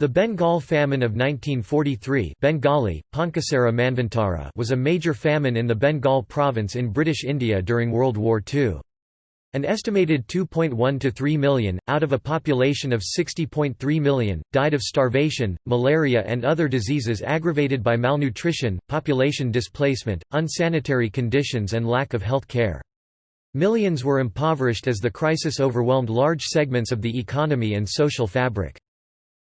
The Bengal famine of 1943 Bengali, Manvantara was a major famine in the Bengal province in British India during World War II. An estimated 2.1 to 3 million, out of a population of 60.3 million, died of starvation, malaria and other diseases aggravated by malnutrition, population displacement, unsanitary conditions and lack of health care. Millions were impoverished as the crisis overwhelmed large segments of the economy and social fabric.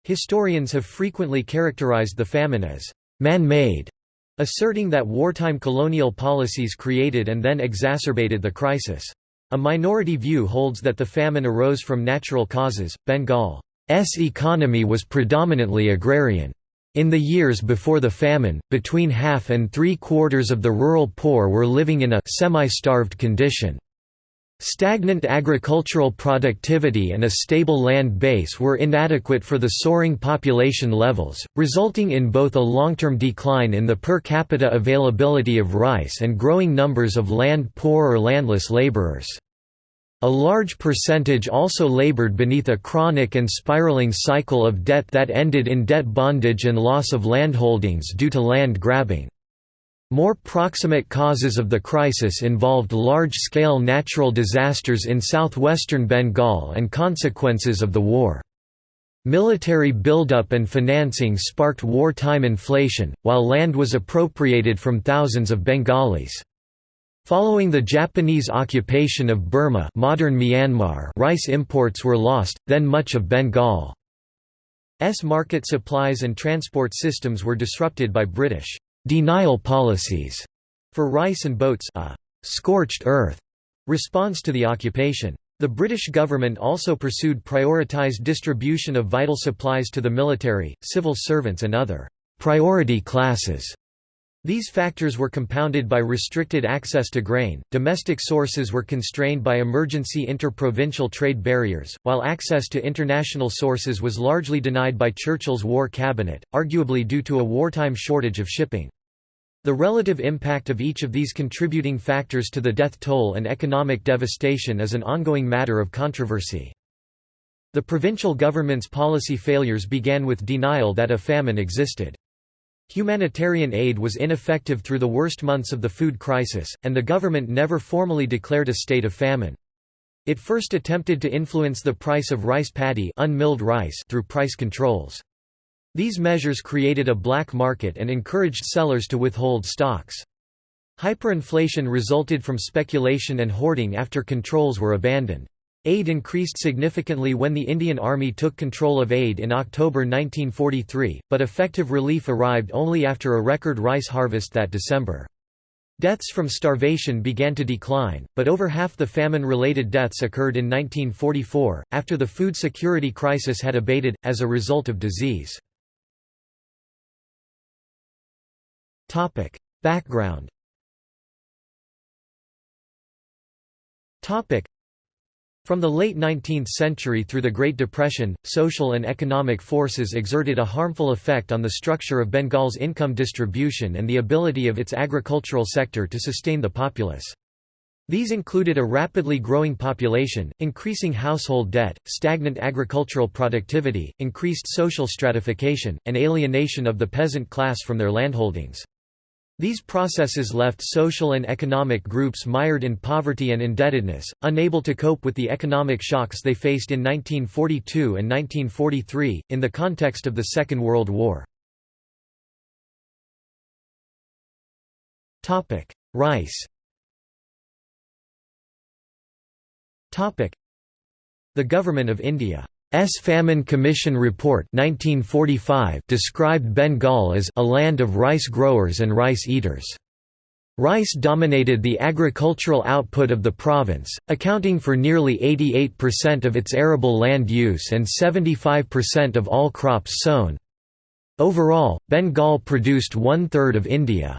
Historians have frequently characterized the famine as man-made, asserting that wartime colonial policies created and then exacerbated the crisis. A minority view holds that the famine arose from natural causes. Bengal's economy was predominantly agrarian. In the years before the famine, between half and three quarters of the rural poor were living in a semi-starved condition. Stagnant agricultural productivity and a stable land base were inadequate for the soaring population levels, resulting in both a long-term decline in the per capita availability of rice and growing numbers of land-poor or landless laborers. A large percentage also labored beneath a chronic and spiraling cycle of debt that ended in debt bondage and loss of landholdings due to land grabbing. More proximate causes of the crisis involved large-scale natural disasters in southwestern Bengal and consequences of the war. Military buildup and financing sparked wartime inflation, while land was appropriated from thousands of Bengalis. Following the Japanese occupation of Burma modern Myanmar rice imports were lost, then much of Bengal's market supplies and transport systems were disrupted by British denial policies for rice and boats a scorched earth response to the occupation. The British government also pursued prioritised distribution of vital supplies to the military, civil servants and other priority classes. These factors were compounded by restricted access to grain, domestic sources were constrained by emergency interprovincial trade barriers, while access to international sources was largely denied by Churchill's war cabinet, arguably due to a wartime shortage of shipping. The relative impact of each of these contributing factors to the death toll and economic devastation is an ongoing matter of controversy. The provincial government's policy failures began with denial that a famine existed. Humanitarian aid was ineffective through the worst months of the food crisis, and the government never formally declared a state of famine. It first attempted to influence the price of rice paddy unmilled rice through price controls. These measures created a black market and encouraged sellers to withhold stocks. Hyperinflation resulted from speculation and hoarding after controls were abandoned. Aid increased significantly when the Indian Army took control of aid in October 1943, but effective relief arrived only after a record rice harvest that December. Deaths from starvation began to decline, but over half the famine-related deaths occurred in 1944, after the food security crisis had abated, as a result of disease. Background from the late 19th century through the Great Depression, social and economic forces exerted a harmful effect on the structure of Bengal's income distribution and the ability of its agricultural sector to sustain the populace. These included a rapidly growing population, increasing household debt, stagnant agricultural productivity, increased social stratification, and alienation of the peasant class from their landholdings. These processes left social and economic groups mired in poverty and indebtedness, unable to cope with the economic shocks they faced in 1942 and 1943, in the context of the Second World War. Rice The Government of India. Famine Commission Report 1945 described Bengal as a land of rice growers and rice eaters. Rice dominated the agricultural output of the province, accounting for nearly 88% of its arable land use and 75% of all crops sown. Overall, Bengal produced one-third of India's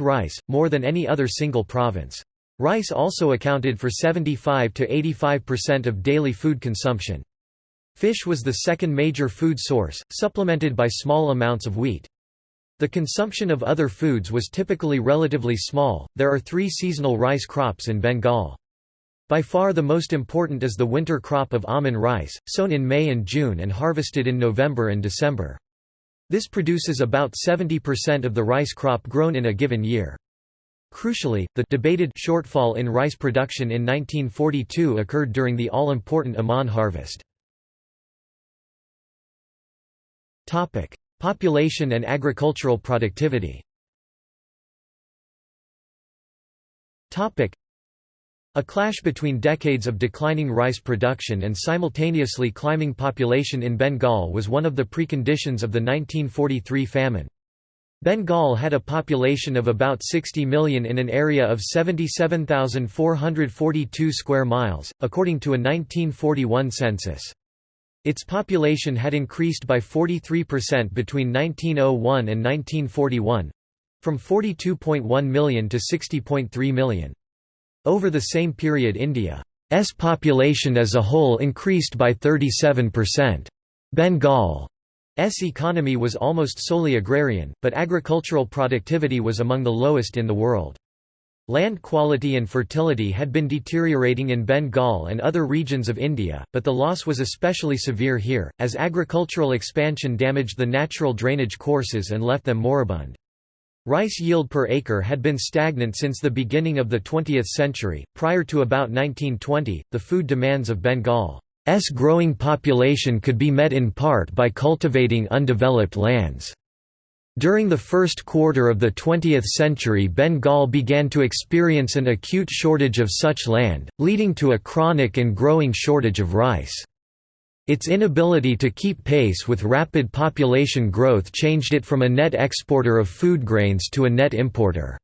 rice, more than any other single province. Rice also accounted for 75 to 85% of daily food consumption. Fish was the second major food source, supplemented by small amounts of wheat. The consumption of other foods was typically relatively small. There are three seasonal rice crops in Bengal. By far the most important is the winter crop of aman rice, sown in May and June and harvested in November and December. This produces about 70% of the rice crop grown in a given year. Crucially, the debated shortfall in rice production in 1942 occurred during the all-important Aman harvest. Population and agricultural productivity Topic: a clash between decades of declining rice production and simultaneously climbing population in Bengal was one of the preconditions of the 1943 famine. Bengal had a population of about 60 million in an area of 77,442 square miles, according to a 1941 census. Its population had increased by 43% between 1901 and 1941—from 42.1 million to 60.3 million. Over the same period India's population as a whole increased by 37%. Bengal's economy was almost solely agrarian, but agricultural productivity was among the lowest in the world. Land quality and fertility had been deteriorating in Bengal and other regions of India, but the loss was especially severe here, as agricultural expansion damaged the natural drainage courses and left them moribund. Rice yield per acre had been stagnant since the beginning of the 20th century. Prior to about 1920, the food demands of Bengal's growing population could be met in part by cultivating undeveloped lands. During the first quarter of the 20th century Bengal began to experience an acute shortage of such land, leading to a chronic and growing shortage of rice. Its inability to keep pace with rapid population growth changed it from a net exporter of food grains to a net importer.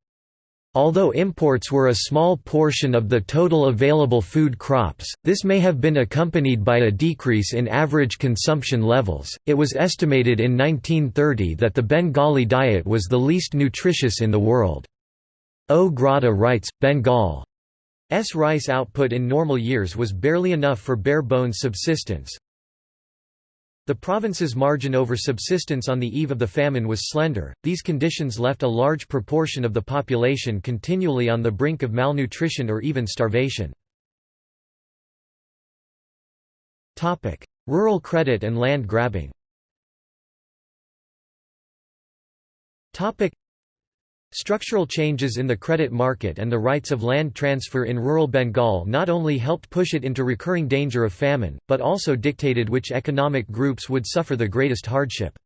Although imports were a small portion of the total available food crops, this may have been accompanied by a decrease in average consumption levels. It was estimated in 1930 that the Bengali diet was the least nutritious in the world. Ó Gráda writes, Bengal's rice output in normal years was barely enough for bare-bones subsistence, the province's margin over subsistence on the eve of the famine was slender. These conditions left a large proportion of the population continually on the brink of malnutrition or even starvation. Rural credit and land grabbing. Structural changes in the credit market and the rights of land transfer in rural Bengal not only helped push it into recurring danger of famine, but also dictated which economic groups would suffer the greatest hardship.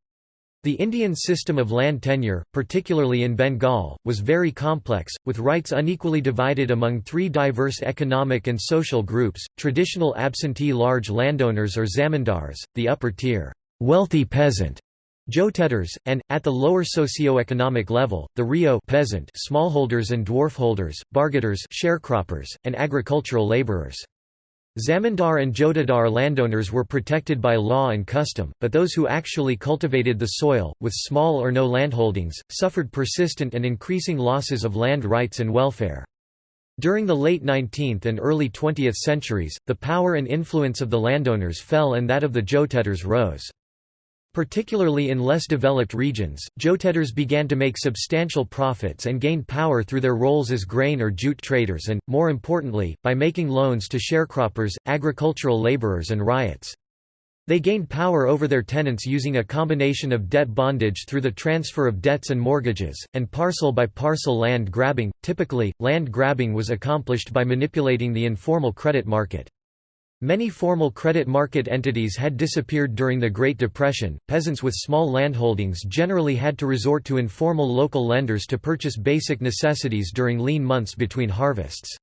The Indian system of land tenure, particularly in Bengal, was very complex, with rights unequally divided among three diverse economic and social groups, traditional absentee large landowners or zamindars, the upper tier, wealthy peasant, Jotedars, and, at the lower socio-economic level, the ryot peasant smallholders and dwarfholders, bargadars sharecroppers, and agricultural laborers. Zamindar and Jotedar landowners were protected by law and custom, but those who actually cultivated the soil, with small or no landholdings, suffered persistent and increasing losses of land rights and welfare. During the late 19th and early 20th centuries, the power and influence of the landowners fell and that of the Jotedars rose. Particularly in less developed regions, Jotedars began to make substantial profits and gained power through their roles as grain or jute traders and, more importantly, by making loans to sharecroppers, agricultural laborers and ryots. They gained power over their tenants using a combination of debt bondage through the transfer of debts and mortgages, and parcel by parcel land grabbing. Typically, land grabbing was accomplished by manipulating the informal credit market. Many formal credit market entities had disappeared during the Great Depression. Peasants with small landholdings generally had to resort to informal local lenders to purchase basic necessities during lean months between harvests.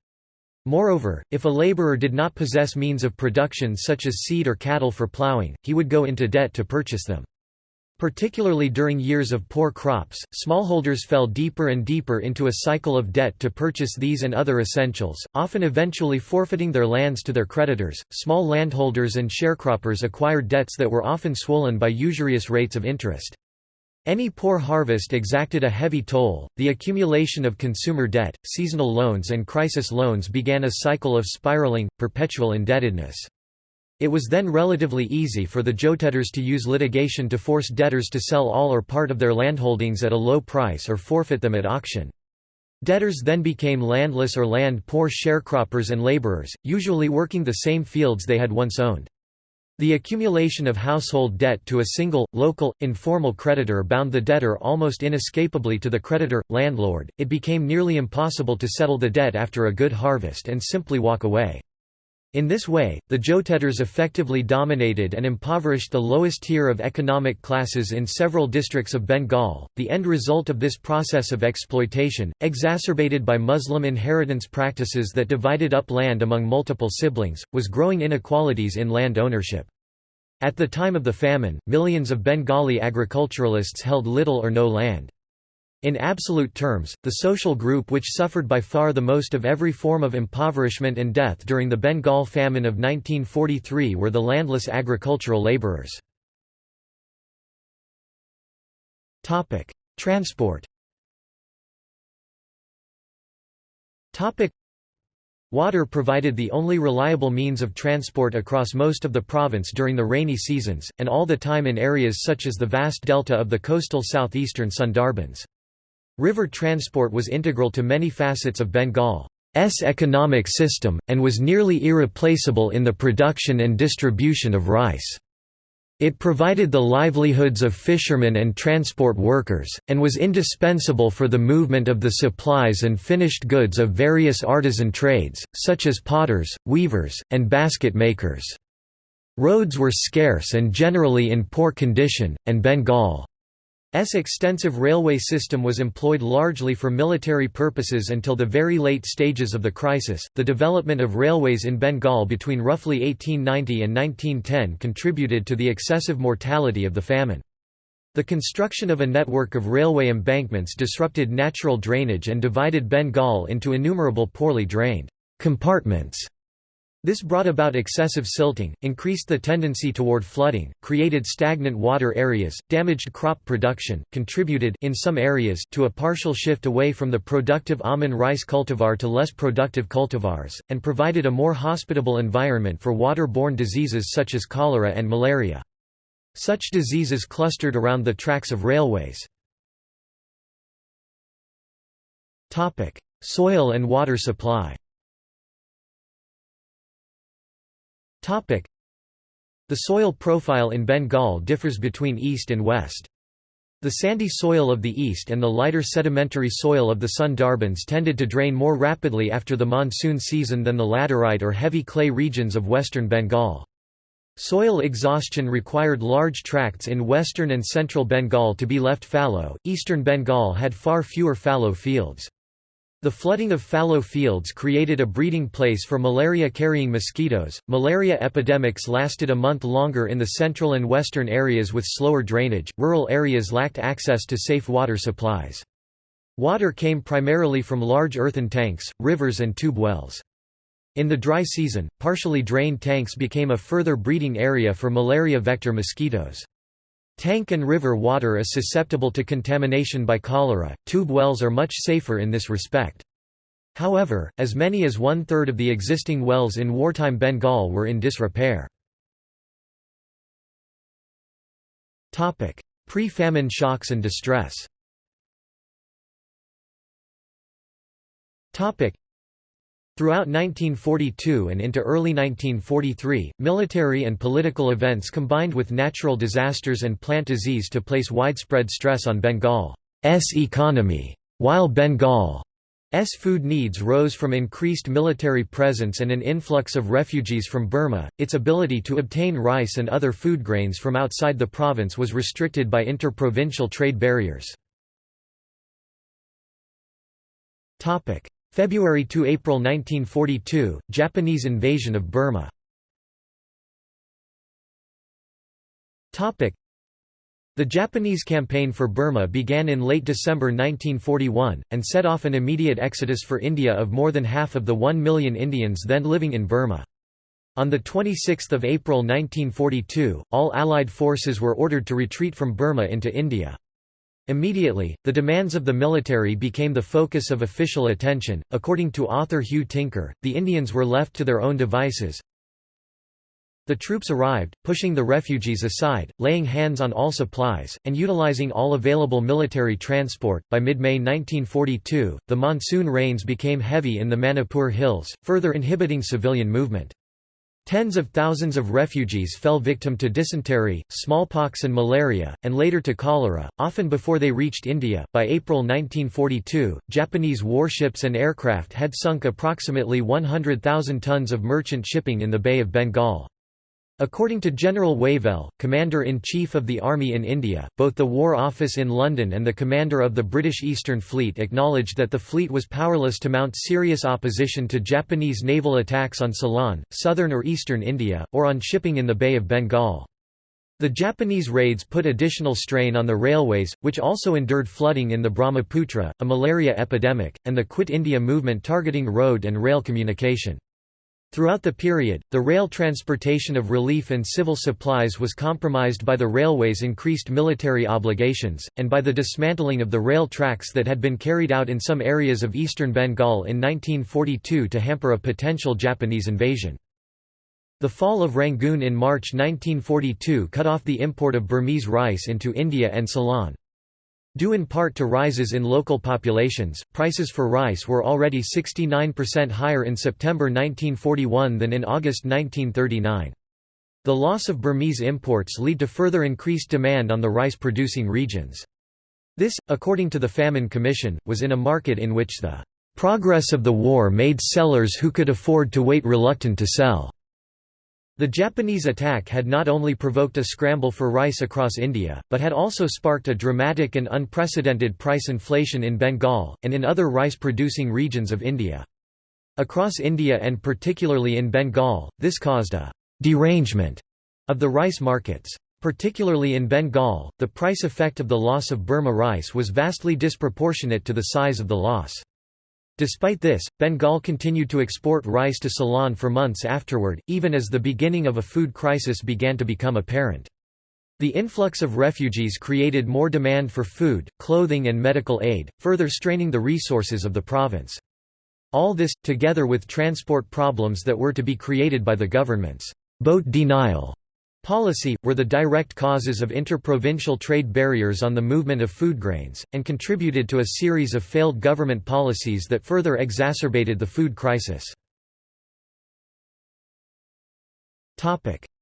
Moreover, if a laborer did not possess means of production such as seed or cattle for plowing, he would go into debt to purchase them. Particularly during years of poor crops, smallholders fell deeper and deeper into a cycle of debt to purchase these and other essentials, often eventually forfeiting their lands to their creditors. Small landholders and sharecroppers acquired debts that were often swollen by usurious rates of interest. Any poor harvest exacted a heavy toll. The accumulation of consumer debt, seasonal loans, and crisis loans began a cycle of spiraling, perpetual indebtedness. It was then relatively easy for the Jotedars to use litigation to force debtors to sell all or part of their landholdings at a low price or forfeit them at auction. Debtors then became landless or land-poor sharecroppers and laborers, usually working the same fields they had once owned. The accumulation of household debt to a single, local, informal creditor bound the debtor almost inescapably to the creditor, landlord. It became nearly impossible to settle the debt after a good harvest and simply walk away. In this way, the Jotedars effectively dominated and impoverished the lowest tier of economic classes in several districts of Bengal. The end result of this process of exploitation, exacerbated by Muslim inheritance practices that divided up land among multiple siblings, was growing inequalities in land ownership. At the time of the famine, millions of Bengali agriculturalists held little or no land. In absolute terms, the social group which suffered by far the most of every form of impoverishment and death during the Bengal famine of 1943 were the landless agricultural labourers. Transport Water provided the only reliable means of transport across most of the province during the rainy seasons, and all the time in areas such as the vast delta of the coastal southeastern Sundarbans. River transport was integral to many facets of Bengal's economic system, and was nearly irreplaceable in the production and distribution of rice. It provided the livelihoods of fishermen and transport workers, and was indispensable for the movement of the supplies and finished goods of various artisan trades, such as potters, weavers, and basket makers. Roads were scarce and generally in poor condition, and Bengal extensive railway system was employed largely for military purposes until the very late stages of the crisis. The development of railways in Bengal between roughly 1890 and 1910 contributed to the excessive mortality of the famine. The construction of a network of railway embankments disrupted natural drainage and divided Bengal into innumerable poorly drained compartments this brought about excessive silting, increased the tendency toward flooding, created stagnant water areas, damaged crop production, contributed in some areas to a partial shift away from the productive aman rice cultivar to less productive cultivars, and provided a more hospitable environment for water-borne diseases such as cholera and malaria. Such diseases clustered around the tracks of railways. Soil and water supply The soil profile in Bengal differs between east and west. The sandy soil of the east and the lighter sedimentary soil of the Sundarbans tended to drain more rapidly after the monsoon season than the laterite or heavy clay regions of western Bengal. Soil exhaustion required large tracts in western and central Bengal to be left fallow, eastern Bengal had far fewer fallow fields. The flooding of fallow fields created a breeding place for malaria-carrying mosquitoes. Malaria epidemics lasted a month longer in the central and western areas with slower drainage. Rural areas lacked access to safe water supplies. Water came primarily from large earthen tanks, rivers and tube wells. In the dry season, partially drained tanks became a further breeding area for malaria vector mosquitoes. Tank and river water is susceptible to contamination by cholera, tube wells are much safer in this respect. However, as many as one-third of the existing wells in wartime Bengal were in disrepair. Pre-famine shocks and distress Throughout 1942 and into early 1943, military and political events combined with natural disasters and plant disease to place widespread stress on Bengal's economy. While Bengal's food needs rose from increased military presence and an influx of refugees from Burma, its ability to obtain rice and other food grains from outside the province was restricted by interprovincial trade barriers. February to April 1942, Japanese invasion of Burma. Topic The Japanese campaign for Burma began in late December 1941, and set off an immediate exodus for India of more than half of the one million Indians then living in Burma. On 26 April 1942, all Allied forces were ordered to retreat from Burma into India. Immediately, the demands of the military became the focus of official attention. According to author Hugh Tinker, the Indians were left to their own devices. The troops arrived, pushing the refugees aside, laying hands on all supplies, and utilizing all available military transport. By mid May 1942, the monsoon rains became heavy in the Manipur Hills, further inhibiting civilian movement. Tens of thousands of refugees fell victim to dysentery, smallpox, and malaria, and later to cholera, often before they reached India. By April 1942, Japanese warships and aircraft had sunk approximately 100,000 tons of merchant shipping in the Bay of Bengal. According to General Wavell, Commander-in-Chief of the Army in India, both the War Office in London and the commander of the British Eastern Fleet acknowledged that the fleet was powerless to mount serious opposition to Japanese naval attacks on Ceylon, southern or eastern India, or on shipping in the Bay of Bengal. The Japanese raids put additional strain on the railways, which also endured flooding in the Brahmaputra, a malaria epidemic, and the Quit India movement targeting road and rail communication. Throughout the period, the rail transportation of relief and civil supplies was compromised by the railway's increased military obligations, and by the dismantling of the rail tracks that had been carried out in some areas of eastern Bengal in 1942 to hamper a potential Japanese invasion. The fall of Rangoon in March 1942 cut off the import of Burmese rice into India and Ceylon. Due in part to rises in local populations, prices for rice were already 69% higher in September 1941 than in August 1939. The loss of Burmese imports lead to further increased demand on the rice-producing regions. This, according to the Famine Commission, was in a market in which the progress of the war made sellers who could afford to wait reluctant to sell. The Japanese attack had not only provoked a scramble for rice across India, but had also sparked a dramatic and unprecedented price inflation in Bengal, and in other rice-producing regions of India. Across India and particularly in Bengal, this caused a «derangement» of the rice markets. Particularly in Bengal, the price effect of the loss of Burma rice was vastly disproportionate to the size of the loss. Despite this, Bengal continued to export rice to Ceylon for months afterward, even as the beginning of a food crisis began to become apparent. The influx of refugees created more demand for food, clothing and medical aid, further straining the resources of the province. All this, together with transport problems that were to be created by the government's boat denial Policy, were the direct causes of interprovincial trade barriers on the movement of food grains, and contributed to a series of failed government policies that further exacerbated the food crisis.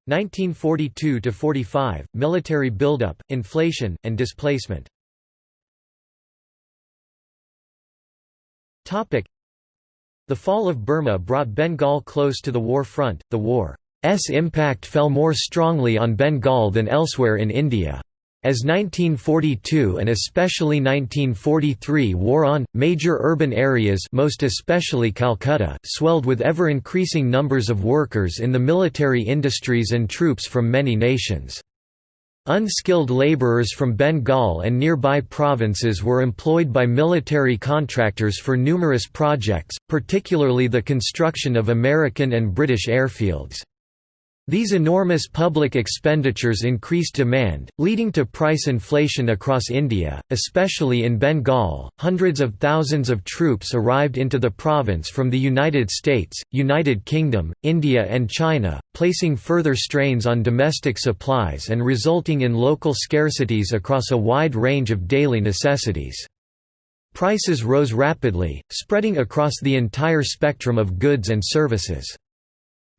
1942–45, military buildup, inflation, and displacement. The fall of Burma brought Bengal close to the war front, the war S impact fell more strongly on Bengal than elsewhere in India. As 1942 and especially 1943 wore on, major urban areas most especially Calcutta swelled with ever-increasing numbers of workers in the military industries and troops from many nations. Unskilled labourers from Bengal and nearby provinces were employed by military contractors for numerous projects, particularly the construction of American and British airfields. These enormous public expenditures increased demand, leading to price inflation across India, especially in Bengal. Hundreds of thousands of troops arrived into the province from the United States, United Kingdom, India, and China, placing further strains on domestic supplies and resulting in local scarcities across a wide range of daily necessities. Prices rose rapidly, spreading across the entire spectrum of goods and services.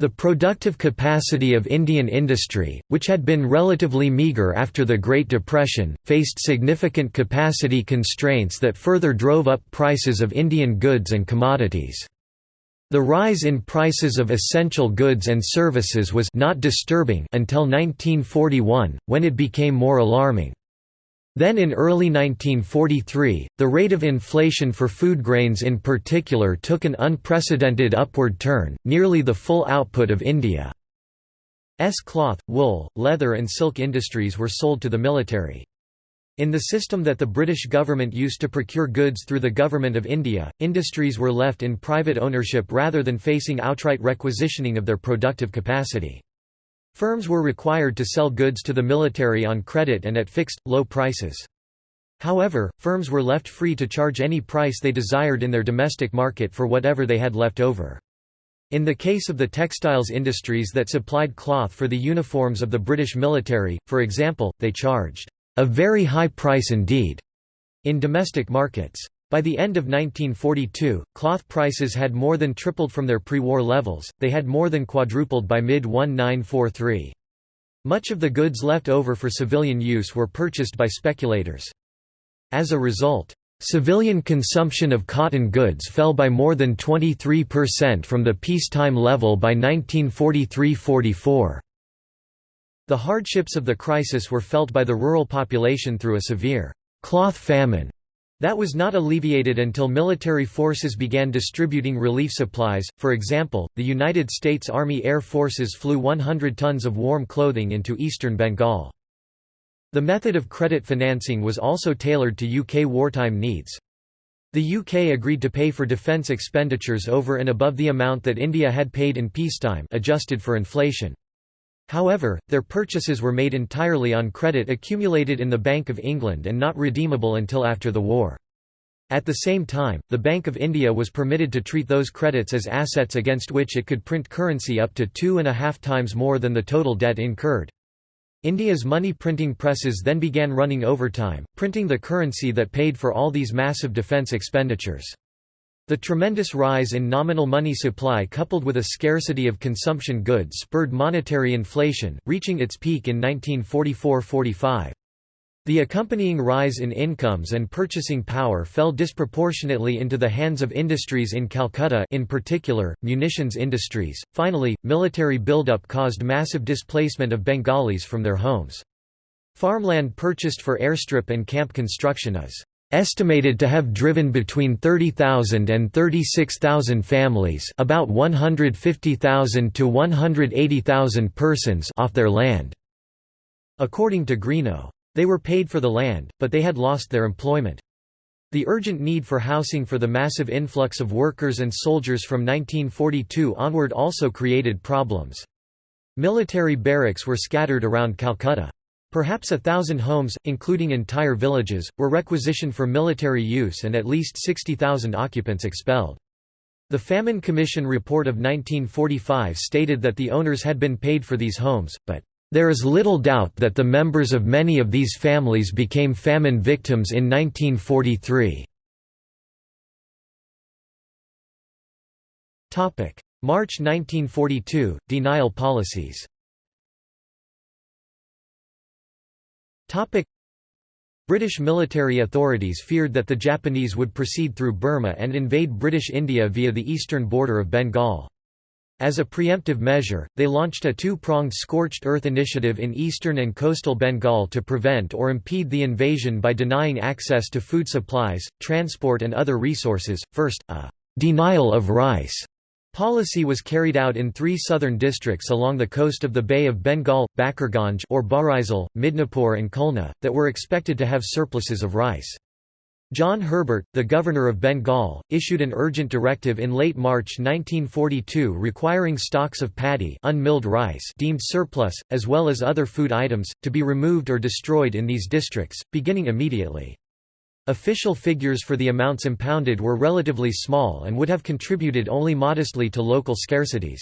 The productive capacity of Indian industry, which had been relatively meagre after the Great Depression, faced significant capacity constraints that further drove up prices of Indian goods and commodities. The rise in prices of essential goods and services was not disturbing until 1941, when it became more alarming. Then in early 1943, the rate of inflation for food grains in particular took an unprecedented upward turn, nearly the full output of India's cloth, wool, leather and silk industries were sold to the military. In the system that the British government used to procure goods through the Government of India, industries were left in private ownership rather than facing outright requisitioning of their productive capacity. Firms were required to sell goods to the military on credit and at fixed, low prices. However, firms were left free to charge any price they desired in their domestic market for whatever they had left over. In the case of the textiles industries that supplied cloth for the uniforms of the British military, for example, they charged a very high price indeed in domestic markets. By the end of 1942, cloth prices had more than tripled from their pre-war levels, they had more than quadrupled by mid-1943. Much of the goods left over for civilian use were purchased by speculators. As a result, Civilian consumption of cotton goods fell by more than 23% from the peacetime level by 1943–44. The hardships of the crisis were felt by the rural population through a severe «cloth famine» that was not alleviated until military forces began distributing relief supplies, for example, the United States Army Air Forces flew 100 tons of warm clothing into eastern Bengal. The method of credit financing was also tailored to UK wartime needs. The UK agreed to pay for defence expenditures over and above the amount that India had paid in peacetime adjusted for inflation. However, their purchases were made entirely on credit accumulated in the Bank of England and not redeemable until after the war. At the same time, the Bank of India was permitted to treat those credits as assets against which it could print currency up to two and a half times more than the total debt incurred. India's money printing presses then began running overtime, printing the currency that paid for all these massive defence expenditures. The tremendous rise in nominal money supply coupled with a scarcity of consumption goods spurred monetary inflation, reaching its peak in 1944–45. The accompanying rise in incomes and purchasing power fell disproportionately into the hands of industries in Calcutta in particular, munitions industries. Finally, military buildup caused massive displacement of Bengalis from their homes. Farmland purchased for airstrip and camp construction is estimated to have driven between 30,000 and 36,000 families about 150,000 to 180,000 persons off their land", according to Greenough. They were paid for the land, but they had lost their employment. The urgent need for housing for the massive influx of workers and soldiers from 1942 onward also created problems. Military barracks were scattered around Calcutta. Perhaps a thousand homes, including entire villages, were requisitioned for military use and at least 60,000 occupants expelled. The Famine Commission report of 1945 stated that the owners had been paid for these homes, but there is little doubt that the members of many of these families became famine victims in 1943. March 1942 – Denial policies British military authorities feared that the Japanese would proceed through Burma and invade British India via the eastern border of Bengal. As a preemptive measure, they launched a two-pronged scorched earth initiative in eastern and coastal Bengal to prevent or impede the invasion by denying access to food supplies, transport and other resources. First, a «denial of rice» policy was carried out in three southern districts along the coast of the Bay of Bengal, Bakirganj or Barisal, Midnapur and Khulna, that were expected to have surpluses of rice. John Herbert, the governor of Bengal, issued an urgent directive in late March 1942 requiring stocks of paddy unmilled rice deemed surplus, as well as other food items, to be removed or destroyed in these districts, beginning immediately. Official figures for the amounts impounded were relatively small and would have contributed only modestly to local scarcities.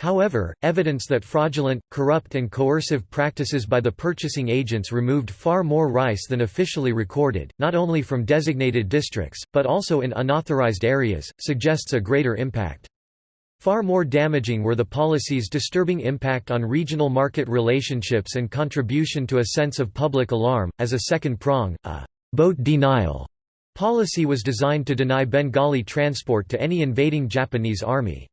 However, evidence that fraudulent, corrupt and coercive practices by the purchasing agents removed far more rice than officially recorded, not only from designated districts, but also in unauthorized areas, suggests a greater impact. Far more damaging were the policy's disturbing impact on regional market relationships and contribution to a sense of public alarm. As a second prong, a boat denial policy was designed to deny Bengali transport to any invading Japanese army.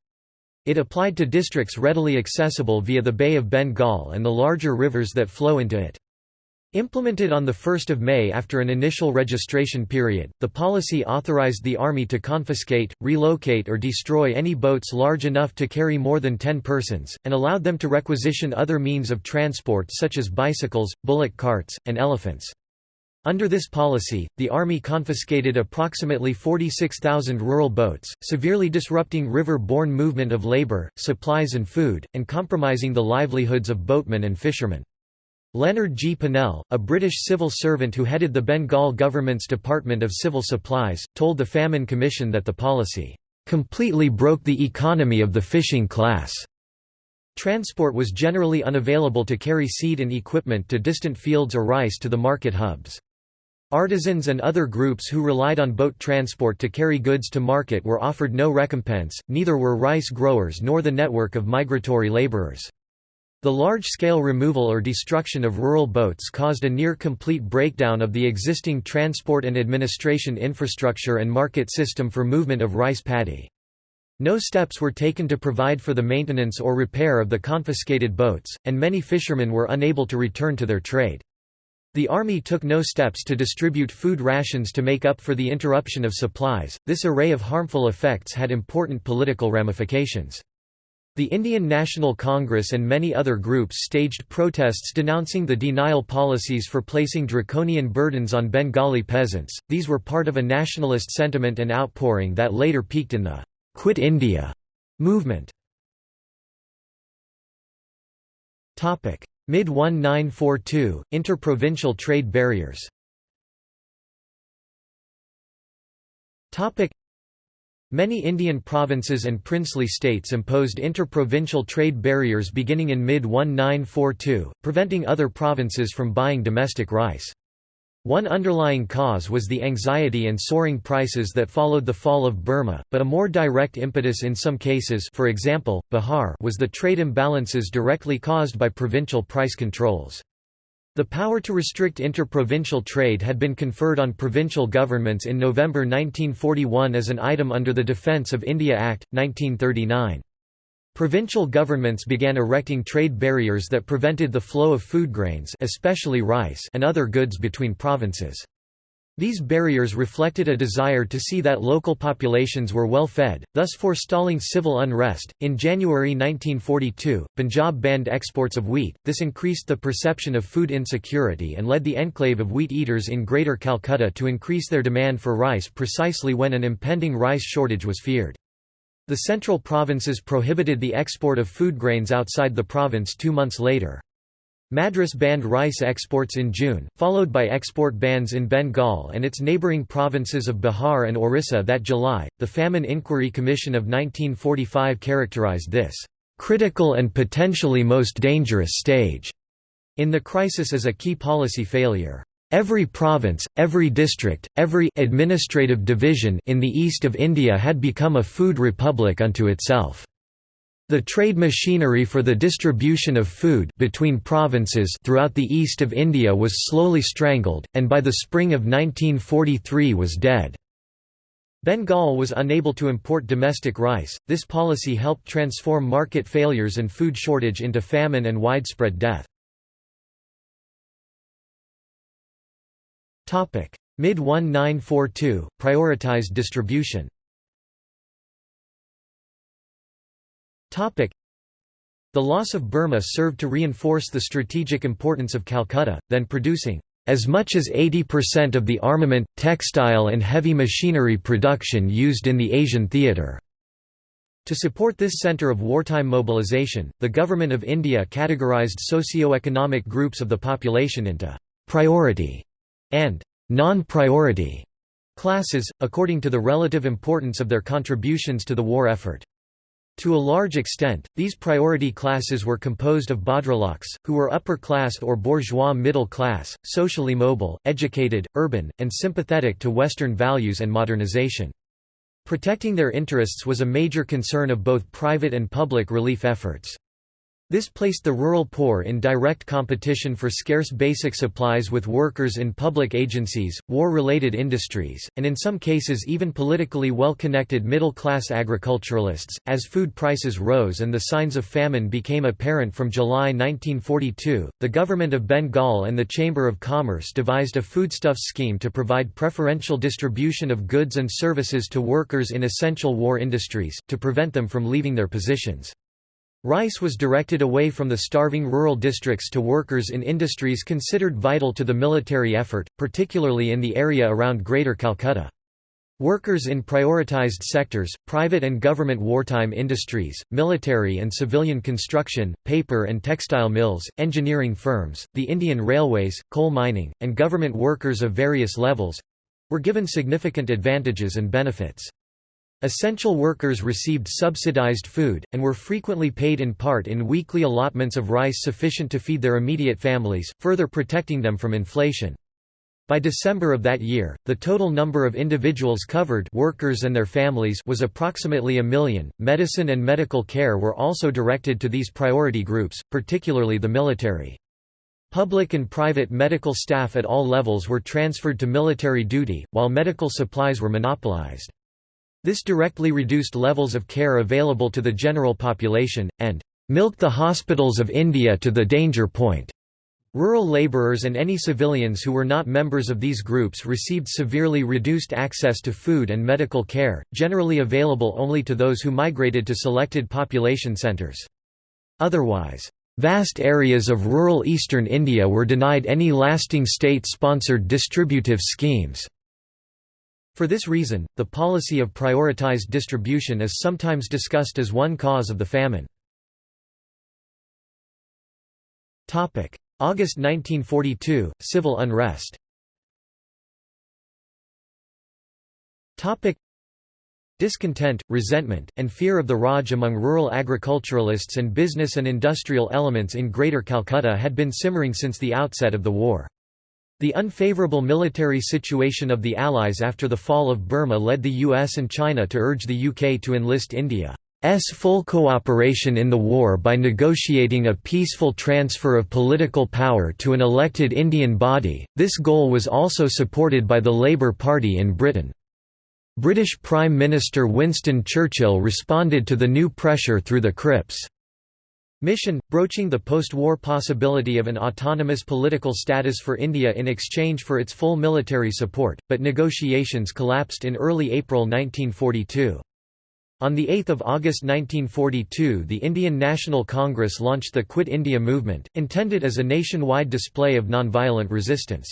It applied to districts readily accessible via the Bay of Bengal and the larger rivers that flow into it. Implemented on 1 May after an initial registration period, the policy authorized the Army to confiscate, relocate or destroy any boats large enough to carry more than 10 persons, and allowed them to requisition other means of transport such as bicycles, bullock carts, and elephants. Under this policy, the Army confiscated approximately 46,000 rural boats, severely disrupting river-borne movement of labor, supplies and food, and compromising the livelihoods of boatmen and fishermen. Leonard G. Pinnell, a British civil servant who headed the Bengal government's Department of Civil Supplies, told the Famine Commission that the policy completely broke the economy of the fishing class. Transport was generally unavailable to carry seed and equipment to distant fields or rice to the market hubs. Artisans and other groups who relied on boat transport to carry goods to market were offered no recompense, neither were rice growers nor the network of migratory laborers. The large-scale removal or destruction of rural boats caused a near-complete breakdown of the existing transport and administration infrastructure and market system for movement of rice paddy. No steps were taken to provide for the maintenance or repair of the confiscated boats, and many fishermen were unable to return to their trade. The army took no steps to distribute food rations to make up for the interruption of supplies. This array of harmful effects had important political ramifications. The Indian National Congress and many other groups staged protests denouncing the denial policies for placing draconian burdens on Bengali peasants. These were part of a nationalist sentiment and outpouring that later peaked in the Quit India movement. Topic: Mid-1942, interprovincial trade barriers Many Indian provinces and princely states imposed interprovincial trade barriers beginning in mid-1942, preventing other provinces from buying domestic rice. One underlying cause was the anxiety and soaring prices that followed the fall of Burma, but a more direct impetus in some cases for example, Bihar was the trade imbalances directly caused by provincial price controls. The power to restrict interprovincial trade had been conferred on provincial governments in November 1941 as an item under the Defence of India Act, 1939. Provincial governments began erecting trade barriers that prevented the flow of food grains especially rice and other goods between provinces. These barriers reflected a desire to see that local populations were well fed, thus forestalling civil unrest. In January 1942, Punjab banned exports of wheat. This increased the perception of food insecurity and led the enclave of wheat eaters in Greater Calcutta to increase their demand for rice precisely when an impending rice shortage was feared. The central provinces prohibited the export of food grains outside the province two months later. Madras banned rice exports in June, followed by export bans in Bengal and its neighbouring provinces of Bihar and Orissa that July. The Famine Inquiry Commission of 1945 characterized this critical and potentially most dangerous stage in the crisis as a key policy failure. Every province, every district, every administrative division in the east of India had become a food republic unto itself. The trade machinery for the distribution of food between provinces throughout the east of India was slowly strangled, and by the spring of 1943 was dead. Bengal was unable to import domestic rice. This policy helped transform market failures and food shortage into famine and widespread death. Mid-1942, prioritized distribution. The loss of Burma served to reinforce the strategic importance of Calcutta, then producing as much as 80% of the armament, textile and heavy machinery production used in the Asian theatre. To support this centre of wartime mobilization, the Government of India categorised socio-economic groups of the population into «priority» and non-priority classes, according to the relative importance of their contributions to the war effort. To a large extent, these priority classes were composed of Bhadraloks, who were upper class or bourgeois middle class, socially mobile, educated, urban, and sympathetic to Western values and modernization. Protecting their interests was a major concern of both private and public relief efforts. This placed the rural poor in direct competition for scarce basic supplies with workers in public agencies, war-related industries, and in some cases even politically well-connected middle-class agriculturalists. As food prices rose and the signs of famine became apparent from July 1942, the government of Bengal and the Chamber of Commerce devised a foodstuffs scheme to provide preferential distribution of goods and services to workers in essential war industries, to prevent them from leaving their positions. Rice was directed away from the starving rural districts to workers in industries considered vital to the military effort, particularly in the area around Greater Calcutta. Workers in prioritized sectors, private and government wartime industries, military and civilian construction, paper and textile mills, engineering firms, the Indian Railways, coal mining, and government workers of various levels were given significant advantages and benefits. Essential workers received subsidized food, and were frequently paid in part in weekly allotments of rice sufficient to feed their immediate families, further protecting them from inflation. By December of that year, the total number of individuals covered workers and their families was approximately a million. Medicine and medical care were also directed to these priority groups, particularly the military. Public and private medical staff at all levels were transferred to military duty, while medical supplies were monopolized. This directly reduced levels of care available to the general population, and milked the hospitals of India to the danger point. Rural labourers and any civilians who were not members of these groups received severely reduced access to food and medical care, generally available only to those who migrated to selected population centres. Otherwise, vast areas of rural eastern India were denied any lasting state-sponsored distributive schemes. For this reason, the policy of prioritized distribution is sometimes discussed as one cause of the famine. August 1942 – Civil unrest Discontent, resentment, and fear of the Raj among rural agriculturalists and business and industrial elements in Greater Calcutta had been simmering since the outset of the war. The unfavourable military situation of the Allies after the fall of Burma led the US and China to urge the UK to enlist India's full cooperation in the war by negotiating a peaceful transfer of political power to an elected Indian body. This goal was also supported by the Labour Party in Britain. British Prime Minister Winston Churchill responded to the new pressure through the Cripps Mission, broaching the post-war possibility of an autonomous political status for India in exchange for its full military support, but negotiations collapsed in early April 1942. On 8 August 1942 the Indian National Congress launched the Quit India movement, intended as a nationwide display of nonviolent resistance.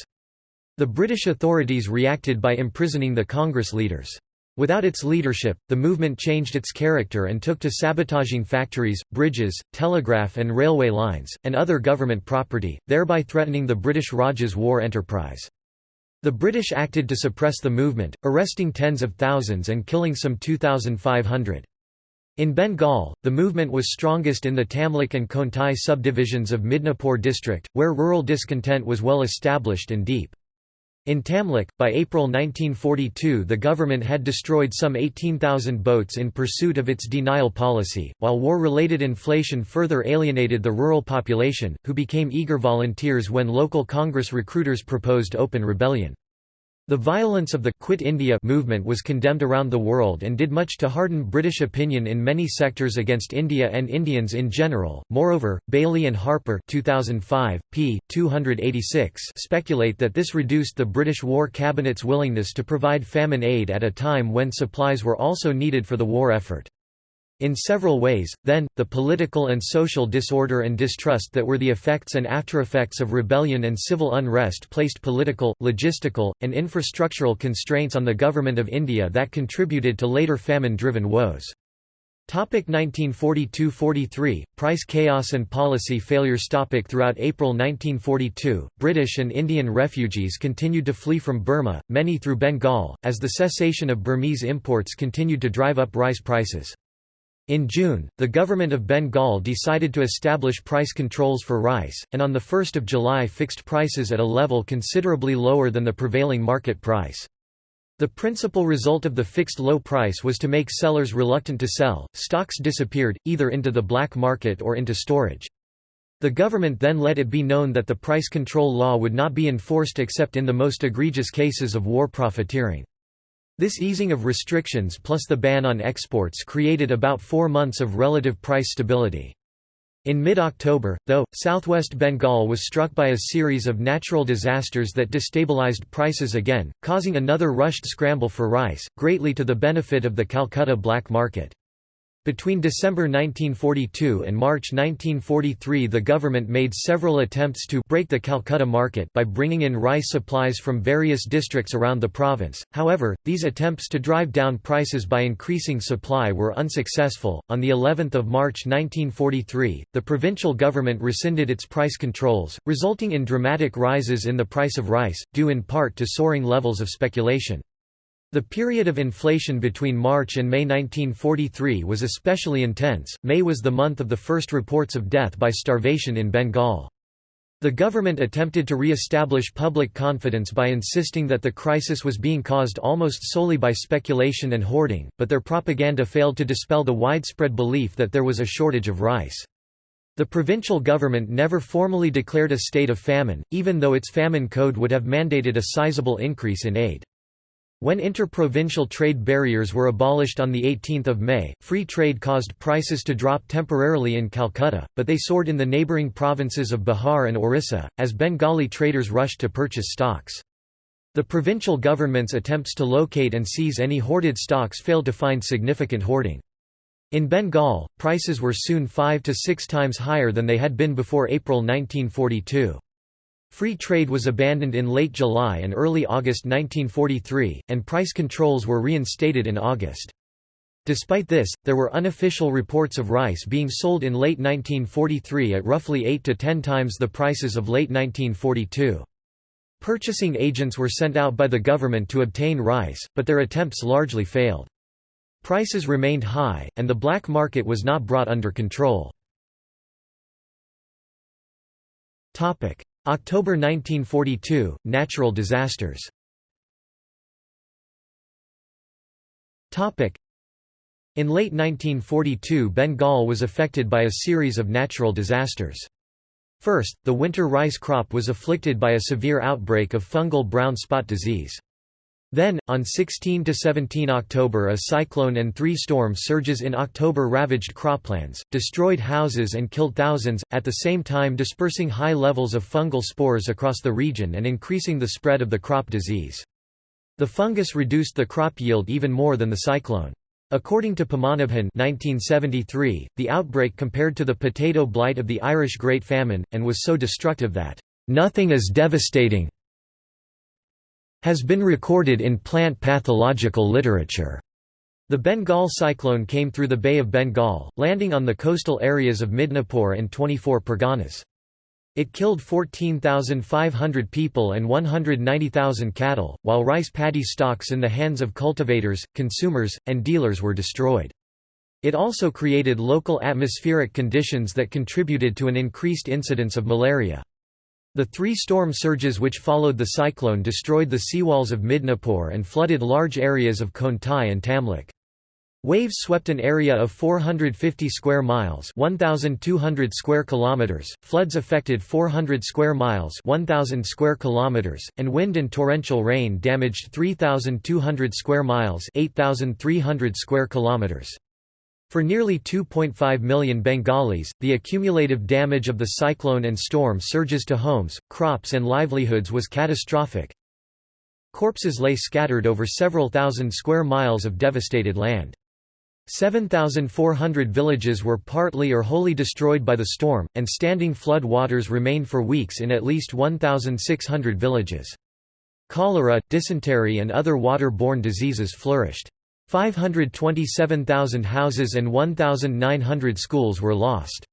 The British authorities reacted by imprisoning the Congress leaders. Without its leadership, the movement changed its character and took to sabotaging factories, bridges, telegraph and railway lines, and other government property, thereby threatening the British Raj's war enterprise. The British acted to suppress the movement, arresting tens of thousands and killing some 2,500. In Bengal, the movement was strongest in the Tamluk and Kontai subdivisions of Midnapore district, where rural discontent was well established and deep. In Tamluk, by April 1942 the government had destroyed some 18,000 boats in pursuit of its denial policy, while war-related inflation further alienated the rural population, who became eager volunteers when local Congress recruiters proposed open rebellion. The violence of the Quit India movement was condemned around the world and did much to harden British opinion in many sectors against India and Indians in general. Moreover, Bayly and Harper 2005, p. 286 speculate that this reduced the British War Cabinet's willingness to provide famine aid at a time when supplies were also needed for the war effort. In several ways, then, the political and social disorder and distrust that were the effects and aftereffects of rebellion and civil unrest placed political, logistical, and infrastructural constraints on the Government of India that contributed to later famine-driven woes. 1942–43, price chaos and policy failures Topic Throughout April 1942, British and Indian refugees continued to flee from Burma, many through Bengal, as the cessation of Burmese imports continued to drive up rice prices. In June, the government of Bengal decided to establish price controls for rice, and on 1 July fixed prices at a level considerably lower than the prevailing market price. The principal result of the fixed low price was to make sellers reluctant to sell, stocks disappeared, either into the black market or into storage. The government then let it be known that the price control law would not be enforced except in the most egregious cases of war profiteering. This easing of restrictions plus the ban on exports created about four months of relative price stability. In mid-October, though, southwest Bengal was struck by a series of natural disasters that destabilized prices again, causing another rushed scramble for rice, greatly to the benefit of the Calcutta black market. Between December 1942 and March 1943 the government made several attempts to break the Calcutta market by bringing in rice supplies from various districts around the province, however, these attempts to drive down prices by increasing supply were unsuccessful. On the 11th of March 1943, the provincial government rescinded its price controls, resulting in dramatic rises in the price of rice, due in part to soaring levels of speculation. The period of inflation between March and May 1943 was especially intense. May was the month of the first reports of death by starvation in Bengal. The government attempted to re-establish public confidence by insisting that the crisis was being caused almost solely by speculation and hoarding, but their propaganda failed to dispel the widespread belief that there was a shortage of rice. The provincial government never formally declared a state of famine, even though its famine code would have mandated a sizable increase in aid. When interprovincial trade barriers were abolished on 18 May, free trade caused prices to drop temporarily in Calcutta, but they soared in the neighbouring provinces of Bihar and Orissa, as Bengali traders rushed to purchase stocks. The provincial government's attempts to locate and seize any hoarded stocks failed to find significant hoarding. In Bengal, prices were soon five to six times higher than they had been before April 1942. Free trade was abandoned in late July and early August 1943, and price controls were reinstated in August. Despite this, there were unofficial reports of rice being sold in late 1943 at roughly 8 to 10 times the prices of late 1942. Purchasing agents were sent out by the government to obtain rice, but their attempts largely failed. Prices remained high, and the black market was not brought under control. October 1942 – Natural disasters in late 1942 Bengal was affected by a series of natural disasters. First, the winter rice crop was afflicted by a severe outbreak of fungal brown spot disease. Then, on 16–17 October a cyclone and three storm surges in October ravaged croplands, destroyed houses and killed thousands, at the same time dispersing high levels of fungal spores across the region and increasing the spread of the crop disease. The fungus reduced the crop yield even more than the cyclone. According to Padmanabhan 1973, the outbreak compared to the potato blight of the Irish Great Famine, and was so destructive that, "...nothing is devastating has been recorded in plant pathological literature. The Bengal cyclone came through the Bay of Bengal, landing on the coastal areas of Midnapore and 24 Parganas. It killed 14,500 people and 190,000 cattle, while rice paddy stocks in the hands of cultivators, consumers, and dealers were destroyed. It also created local atmospheric conditions that contributed to an increased incidence of malaria. The three storm surges which followed the cyclone destroyed the seawalls of Midnapore and flooded large areas of Kontai and Tamluk. Waves swept an area of 450 square miles, 1200 square kilometers. Floods affected 400 square miles, 1000 square kilometers, and wind and torrential rain damaged 3200 square miles, 8300 square kilometers. For nearly 2.5 million Bengalis, the accumulative damage of the cyclone and storm surges to homes, crops and livelihoods was catastrophic. Corpses lay scattered over several thousand square miles of devastated land. 7,400 villages were partly or wholly destroyed by the storm, and standing flood waters remained for weeks in at least 1,600 villages. Cholera, dysentery and other water-borne diseases flourished. 527,000 houses and 1,900 schools were lost.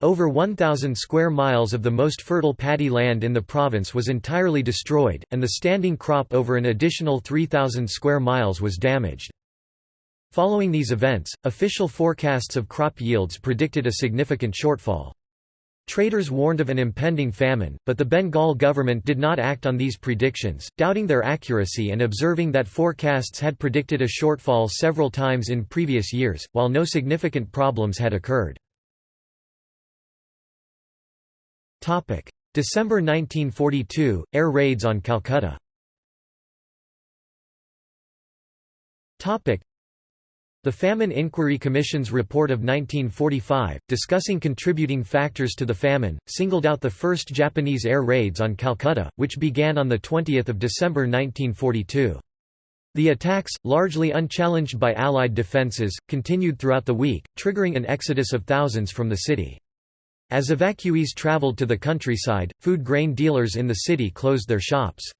Over 1,000 square miles of the most fertile paddy land in the province was entirely destroyed, and the standing crop over an additional 3,000 square miles was damaged. Following these events, official forecasts of crop yields predicted a significant shortfall. Traders warned of an impending famine, but the Bengal government did not act on these predictions, doubting their accuracy and observing that forecasts had predicted a shortfall several times in previous years, while no significant problems had occurred. December 1942 – Air raids on Calcutta the Famine Inquiry Commission's report of 1945, discussing contributing factors to the famine, singled out the first Japanese air raids on Calcutta, which began on 20 December 1942. The attacks, largely unchallenged by Allied defences, continued throughout the week, triggering an exodus of thousands from the city. As evacuees travelled to the countryside, food grain dealers in the city closed their shops.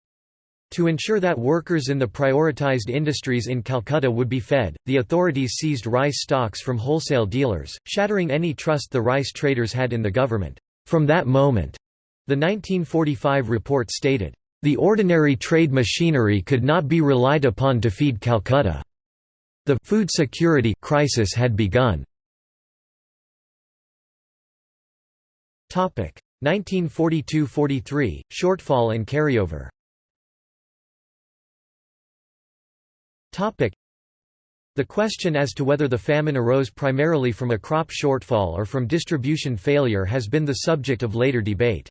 To ensure that workers in the prioritized industries in Calcutta would be fed, the authorities seized rice stocks from wholesale dealers, shattering any trust the rice traders had in the government. From that moment, the 1945 report stated, The ordinary trade machinery could not be relied upon to feed Calcutta. The food security crisis had begun. 1942–43, shortfall and carryover the question as to whether the famine arose primarily from a crop shortfall or from distribution failure has been the subject of later debate.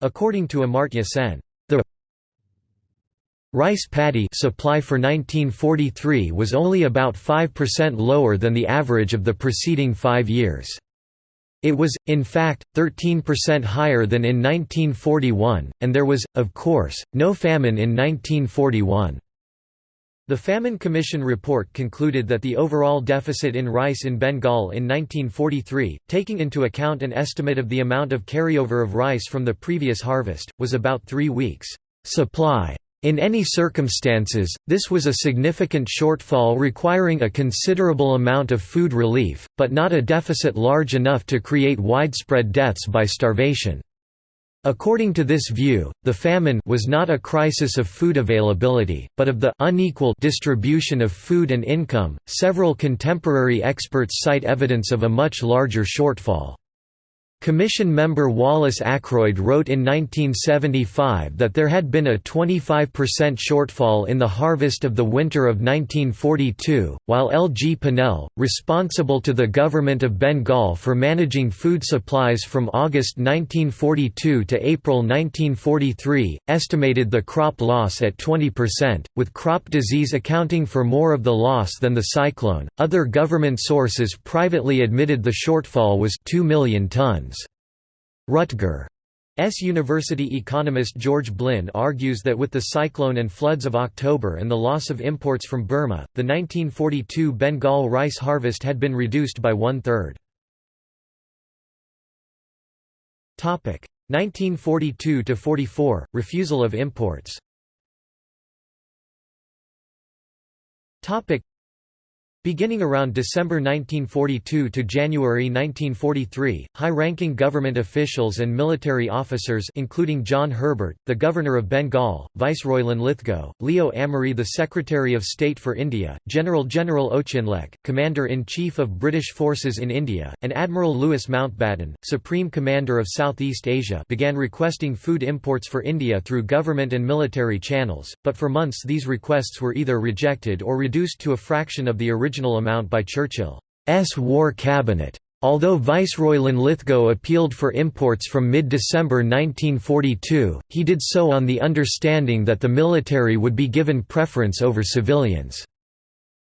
According to Amartya Sen, the rice paddy supply for 1943 was only about 5% lower than the average of the preceding five years. It was, in fact, 13% higher than in 1941, and there was, of course, no famine in 1941. The Famine Commission report concluded that the overall deficit in rice in Bengal in 1943, taking into account an estimate of the amount of carryover of rice from the previous harvest, was about three weeks' supply. In any circumstances, this was a significant shortfall requiring a considerable amount of food relief, but not a deficit large enough to create widespread deaths by starvation. According to this view, the famine was not a crisis of food availability, but of the unequal distribution of food and income. Several contemporary experts cite evidence of a much larger shortfall. Commission member Wallace Aykroyd wrote in 1975 that there had been a 25% shortfall in the harvest of the winter of 1942, while L. G. Pinnell, responsible to the government of Bengal for managing food supplies from August 1942 to April 1943, estimated the crop loss at 20%, with crop disease accounting for more of the loss than the cyclone. Other government sources privately admitted the shortfall was 2 million tons. Rutgers University economist George Blyn argues that with the cyclone and floods of October and the loss of imports from Burma, the 1942 Bengal rice harvest had been reduced by one-third. 1942–44, refusal of imports Beginning around December 1942 to January 1943, high-ranking government officials and military officers including John Herbert, the Governor of Bengal, Viceroy Linlithgow, Leo Amery the Secretary of State for India, General General Auchinleck, Commander-in-Chief of British Forces in India, and Admiral Louis Mountbatten, Supreme Commander of Southeast Asia began requesting food imports for India through government and military channels, but for months these requests were either rejected or reduced to a fraction of the original original amount by Churchill's War Cabinet. Although Viceroy Linlithgow appealed for imports from mid-December 1942, he did so on the understanding that the military would be given preference over civilians.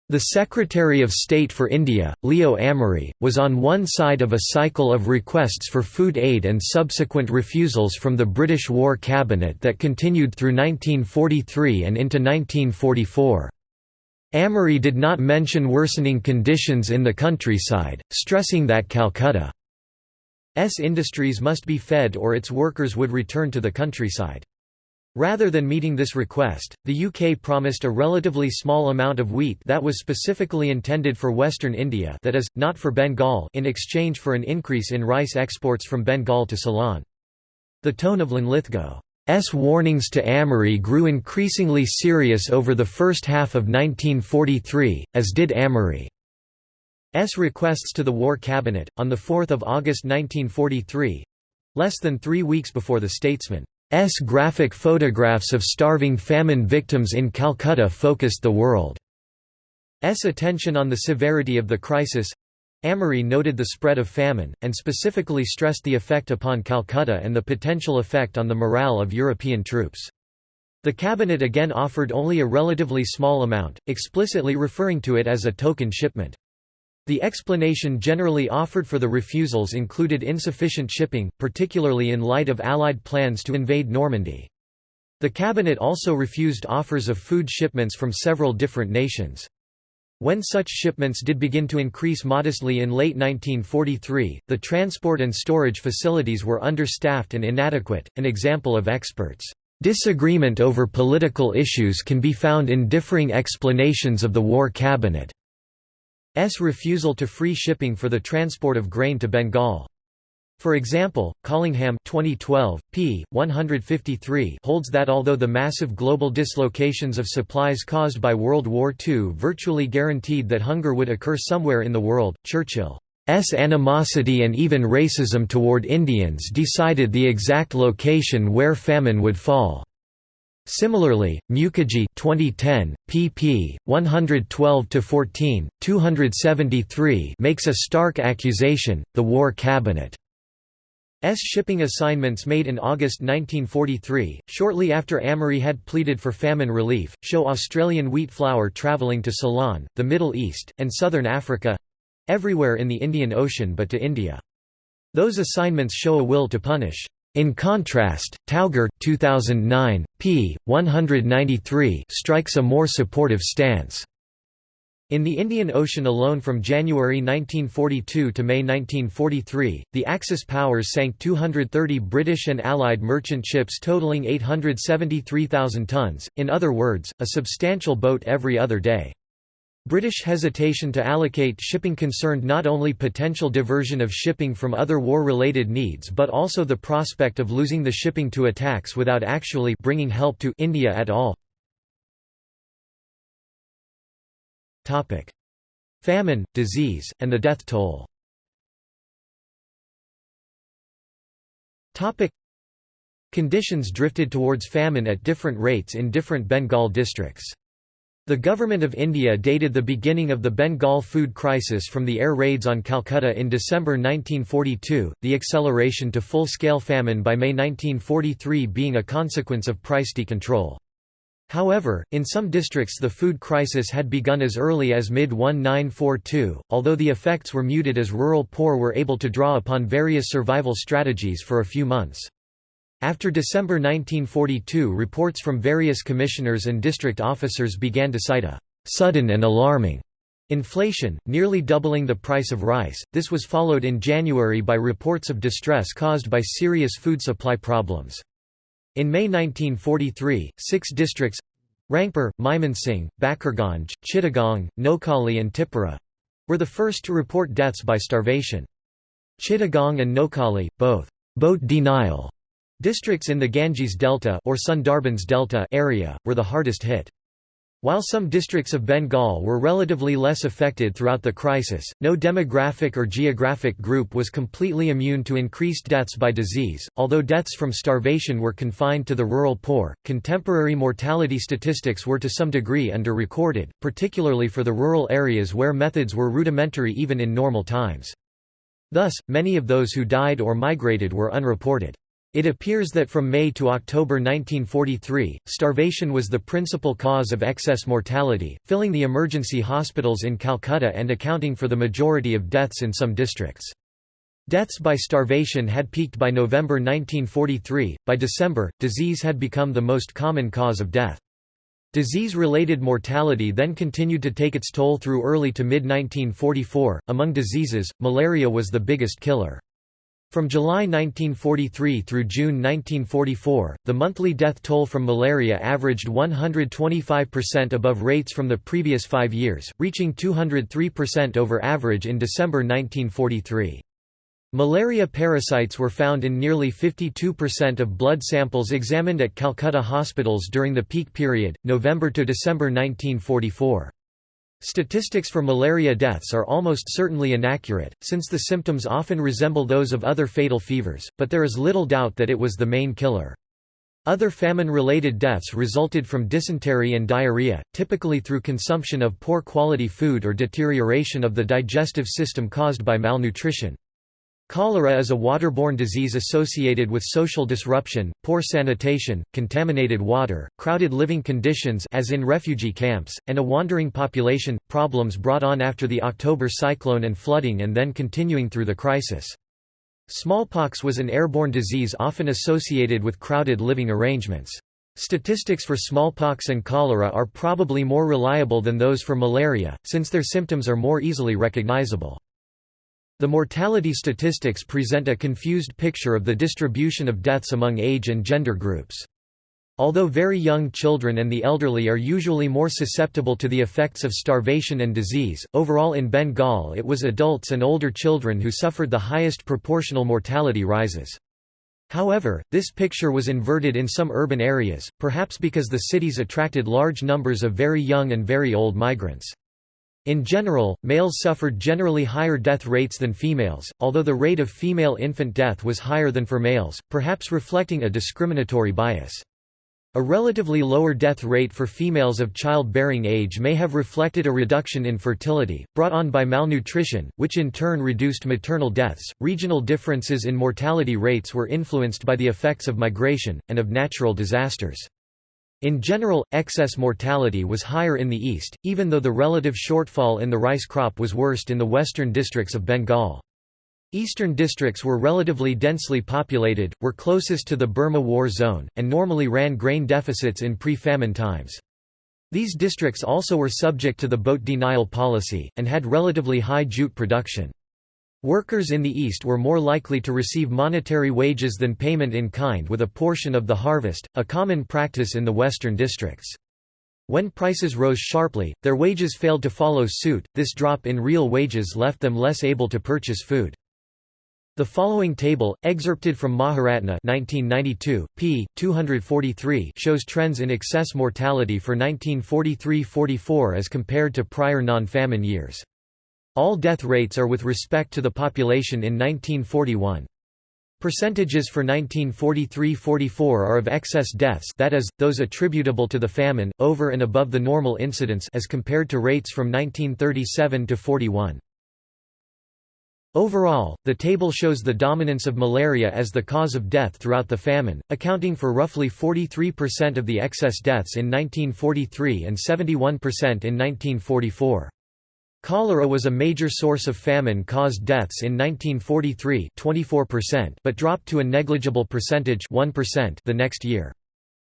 The Secretary of State for India, Leo Amery, was on one side of a cycle of requests for food aid and subsequent refusals from the British War Cabinet that continued through 1943 and into 1944. Amery did not mention worsening conditions in the countryside, stressing that Calcutta's industries must be fed or its workers would return to the countryside. Rather than meeting this request, the UK promised a relatively small amount of wheat that was specifically intended for western India that is, not for Bengal in exchange for an increase in rice exports from Bengal to Ceylon. The tone of Linlithgow S. warnings to Amery grew increasingly serious over the first half of 1943, as did Amery's requests to the War Cabinet. On 4 August 1943 less than three weeks before the statesman's graphic photographs of starving famine victims in Calcutta focused the world's attention on the severity of the crisis Amery noted the spread of famine, and specifically stressed the effect upon Calcutta and the potential effect on the morale of European troops. The cabinet again offered only a relatively small amount, explicitly referring to it as a token shipment. The explanation generally offered for the refusals included insufficient shipping, particularly in light of Allied plans to invade Normandy. The cabinet also refused offers of food shipments from several different nations. When such shipments did begin to increase modestly in late 1943, the transport and storage facilities were understaffed and inadequate. An example of experts' disagreement over political issues can be found in differing explanations of the War Cabinet's refusal to free shipping for the transport of grain to Bengal. For example, Collingham 2012, p. 153 holds that although the massive global dislocations of supplies caused by World War II virtually guaranteed that hunger would occur somewhere in the world, Churchill's animosity and even racism toward Indians decided the exact location where famine would fall. Similarly, Mukerjee 2010, pp. 112–14, 273 makes a stark accusation, the War Cabinet shipping assignments made in August 1943, shortly after Amery had pleaded for famine relief, show Australian wheat flour travelling to Ceylon, the Middle East, and southern Africa—everywhere in the Indian Ocean but to India. Those assignments show a will to punish. In contrast, Tauger 2009, p. 193 strikes a more supportive stance. In the Indian Ocean alone from January 1942 to May 1943, the Axis powers sank 230 British and Allied merchant ships totaling 873,000 tons, in other words, a substantial boat every other day. British hesitation to allocate shipping concerned not only potential diversion of shipping from other war-related needs but also the prospect of losing the shipping to attacks without actually bringing help to India at all. Famine, disease, and the death toll. Conditions drifted towards famine at different rates in different Bengal districts. The Government of India dated the beginning of the Bengal food crisis from the air raids on Calcutta in December 1942, the acceleration to full-scale famine by May 1943 being a consequence of price decontrol. However, in some districts the food crisis had begun as early as mid-1942, although the effects were muted as rural poor were able to draw upon various survival strategies for a few months. After December 1942 reports from various commissioners and district officers began to cite a «sudden and alarming» inflation, nearly doubling the price of rice. This was followed in January by reports of distress caused by serious food supply problems. In May 1943, six districts Rangpur, Mymensingh, Bakirganj, Chittagong, Noakhali and Tipura were the first to report deaths by starvation. Chittagong and Noakhali, both boat denial districts in the Ganges Delta or Sundarbans Delta area, were the hardest hit. While some districts of Bengal were relatively less affected throughout the crisis, no demographic or geographic group was completely immune to increased deaths by disease. Although deaths from starvation were confined to the rural poor, contemporary mortality statistics were to some degree under-recorded, particularly for the rural areas where methods were rudimentary even in normal times. Thus, many of those who died or migrated were unreported. It appears that from May to October 1943, starvation was the principal cause of excess mortality, filling the emergency hospitals in Calcutta and accounting for the majority of deaths in some districts. Deaths by starvation had peaked by November 1943, by December, disease had become the most common cause of death. Disease-related mortality then continued to take its toll through early to mid-1944. Among diseases, malaria was the biggest killer. From July 1943 through June 1944, the monthly death toll from malaria averaged 125% above rates from the previous five years, reaching 203% over average in December 1943. Malaria parasites were found in nearly 52% of blood samples examined at Calcutta hospitals during the peak period, November to December 1944. Statistics for malaria deaths are almost certainly inaccurate, since the symptoms often resemble those of other fatal fevers, but there is little doubt that it was the main killer. Other famine-related deaths resulted from dysentery and diarrhea, typically through consumption of poor quality food or deterioration of the digestive system caused by malnutrition. Cholera is a waterborne disease associated with social disruption, poor sanitation, contaminated water, crowded living conditions as in refugee camps, and a wandering population, problems brought on after the October cyclone and flooding and then continuing through the crisis. Smallpox was an airborne disease often associated with crowded living arrangements. Statistics for smallpox and cholera are probably more reliable than those for malaria, since their symptoms are more easily recognizable. The mortality statistics present a confused picture of the distribution of deaths among age and gender groups. Although very young children and the elderly are usually more susceptible to the effects of starvation and disease, overall in Bengal it was adults and older children who suffered the highest proportional mortality rises. However, this picture was inverted in some urban areas, perhaps because the cities attracted large numbers of very young and very old migrants. In general, males suffered generally higher death rates than females, although the rate of female infant death was higher than for males, perhaps reflecting a discriminatory bias. A relatively lower death rate for females of childbearing age may have reflected a reduction in fertility, brought on by malnutrition, which in turn reduced maternal deaths. Regional differences in mortality rates were influenced by the effects of migration, and of natural disasters. In general, excess mortality was higher in the east, even though the relative shortfall in the rice crop was worst in the western districts of Bengal. Eastern districts were relatively densely populated, were closest to the Burma War zone, and normally ran grain deficits in pre-famine times. These districts also were subject to the boat denial policy, and had relatively high jute production. Workers in the East were more likely to receive monetary wages than payment in kind with a portion of the harvest, a common practice in the western districts. When prices rose sharply, their wages failed to follow suit, this drop in real wages left them less able to purchase food. The following table, excerpted from Maharatna 1992, p. 243 shows trends in excess mortality for 1943–44 as compared to prior non-famine years. All death rates are with respect to the population in 1941. Percentages for 1943–44 are of excess deaths that is, those attributable to the famine, over and above the normal incidence as compared to rates from 1937 to 41. Overall, the table shows the dominance of malaria as the cause of death throughout the famine, accounting for roughly 43% of the excess deaths in 1943 and 71% in 1944. Cholera was a major source of famine-caused deaths in 1943 24%, but dropped to a negligible percentage 1% the next year.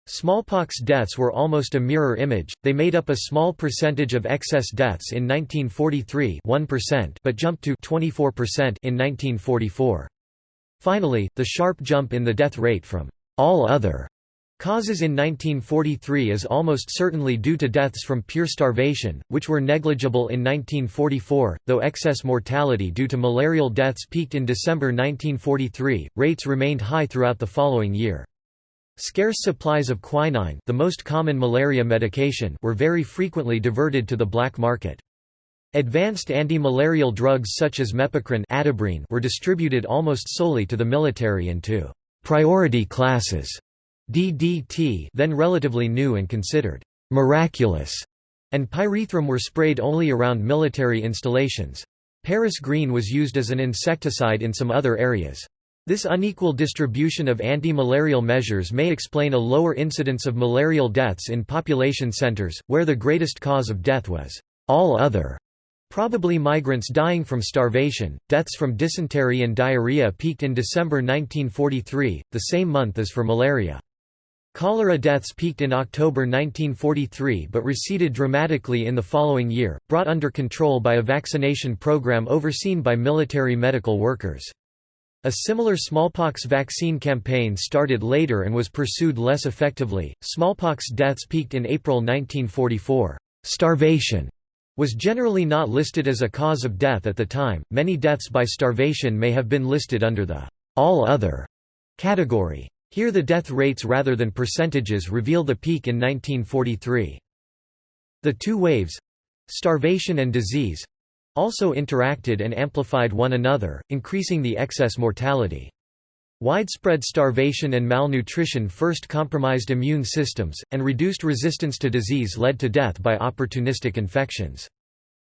Smallpox deaths were almost a mirror image, they made up a small percentage of excess deaths in 1943 1% but jumped to 24% in 1944. Finally, the sharp jump in the death rate from all other causes in 1943 is almost certainly due to deaths from pure starvation, which were negligible in 1944, though excess mortality due to malarial deaths peaked in December 1943, rates remained high throughout the following year. Scarce supplies of quinine the most common malaria medication were very frequently diverted to the black market. Advanced anti-malarial drugs such as mepacrine were distributed almost solely to the military and to «priority classes» DDT then relatively new and considered «miraculous» and pyrethrum were sprayed only around military installations. Paris green was used as an insecticide in some other areas. This unequal distribution of anti-malarial measures may explain a lower incidence of malarial deaths in population centers, where the greatest cause of death was all other. Probably migrants dying from starvation. Deaths from dysentery and diarrhea peaked in December 1943, the same month as for malaria. Cholera deaths peaked in October 1943 but receded dramatically in the following year, brought under control by a vaccination program overseen by military medical workers. A similar smallpox vaccine campaign started later and was pursued less effectively. Smallpox deaths peaked in April 1944. Starvation was generally not listed as a cause of death at the time. Many deaths by starvation may have been listed under the all other category. Here the death rates rather than percentages reveal the peak in 1943. The two waves—starvation and disease, also interacted and amplified one another, increasing the excess mortality. Widespread starvation and malnutrition first compromised immune systems, and reduced resistance to disease led to death by opportunistic infections.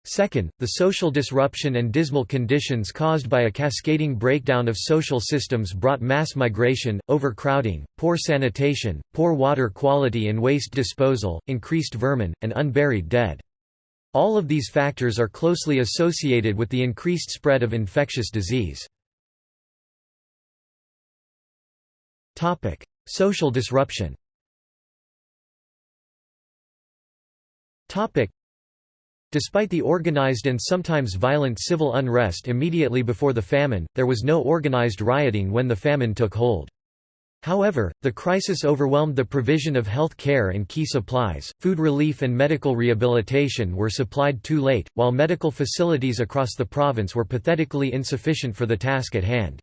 Second, the social disruption and dismal conditions caused by a cascading breakdown of social systems brought mass migration, overcrowding, poor sanitation, poor water quality and waste disposal, increased vermin, and unburied dead. All of these factors are closely associated with the increased spread of infectious disease. Social disruption Despite the organized and sometimes violent civil unrest immediately before the famine, there was no organized rioting when the famine took hold. However, the crisis overwhelmed the provision of health care and key supplies. Food relief and medical rehabilitation were supplied too late, while medical facilities across the province were pathetically insufficient for the task at hand.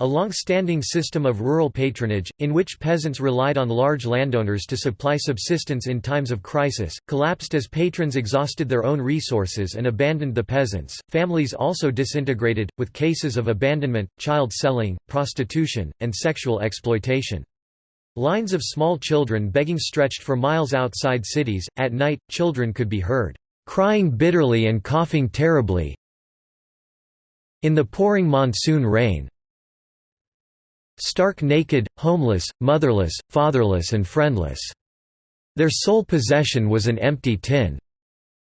A long-standing system of rural patronage, in which peasants relied on large landowners to supply subsistence in times of crisis, collapsed as patrons exhausted their own resources and abandoned the peasants. Families also disintegrated, with cases of abandonment, child selling, prostitution, and sexual exploitation. Lines of small children begging stretched for miles outside cities. At night, children could be heard crying bitterly and coughing terribly in the pouring monsoon rain. Stark naked, homeless, motherless, fatherless and friendless. Their sole possession was an empty tin.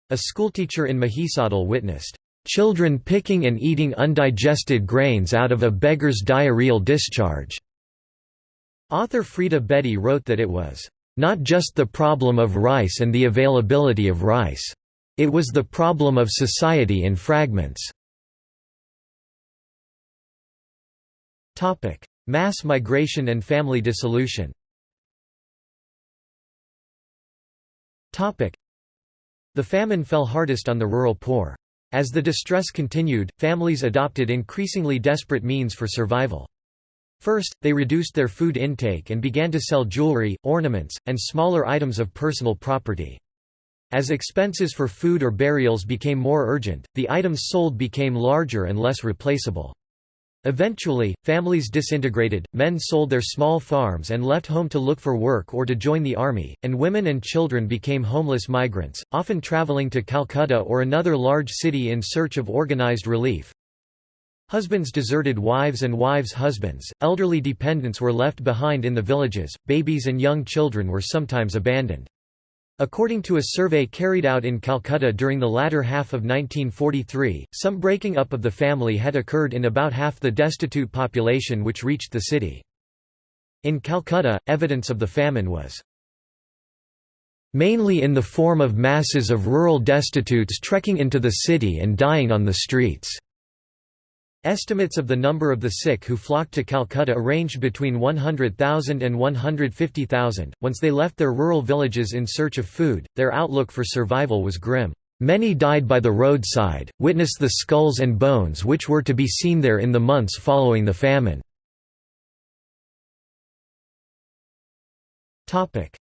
A schoolteacher in Mahisadal witnessed, "...children picking and eating undigested grains out of a beggar's diarrheal discharge." Author Freda Bedi wrote that it was, "...not just the problem of rice and the availability of rice. It was the problem of society in fragments." Mass migration and family dissolution The famine fell hardest on the rural poor. As the distress continued, families adopted increasingly desperate means for survival. First, they reduced their food intake and began to sell jewelry, ornaments, and smaller items of personal property. As expenses for food or burials became more urgent, the items sold became larger and less replaceable. Eventually, families disintegrated, men sold their small farms and left home to look for work or to join the army, and women and children became homeless migrants, often traveling to Calcutta or another large city in search of organized relief. Husbands deserted wives and wives' husbands, elderly dependents were left behind in the villages, babies and young children were sometimes abandoned. According to a survey carried out in Calcutta during the latter half of 1943, some breaking up of the family had occurred in about half the destitute population which reached the city. In Calcutta, evidence of the famine was mainly in the form of masses of rural destitutes trekking into the city and dying on the streets. Estimates of the number of the sick who flocked to Calcutta ranged between 100,000 and 150,000. Once they left their rural villages in search of food, their outlook for survival was grim. Many died by the roadside, witness the skulls and bones which were to be seen there in the months following the famine.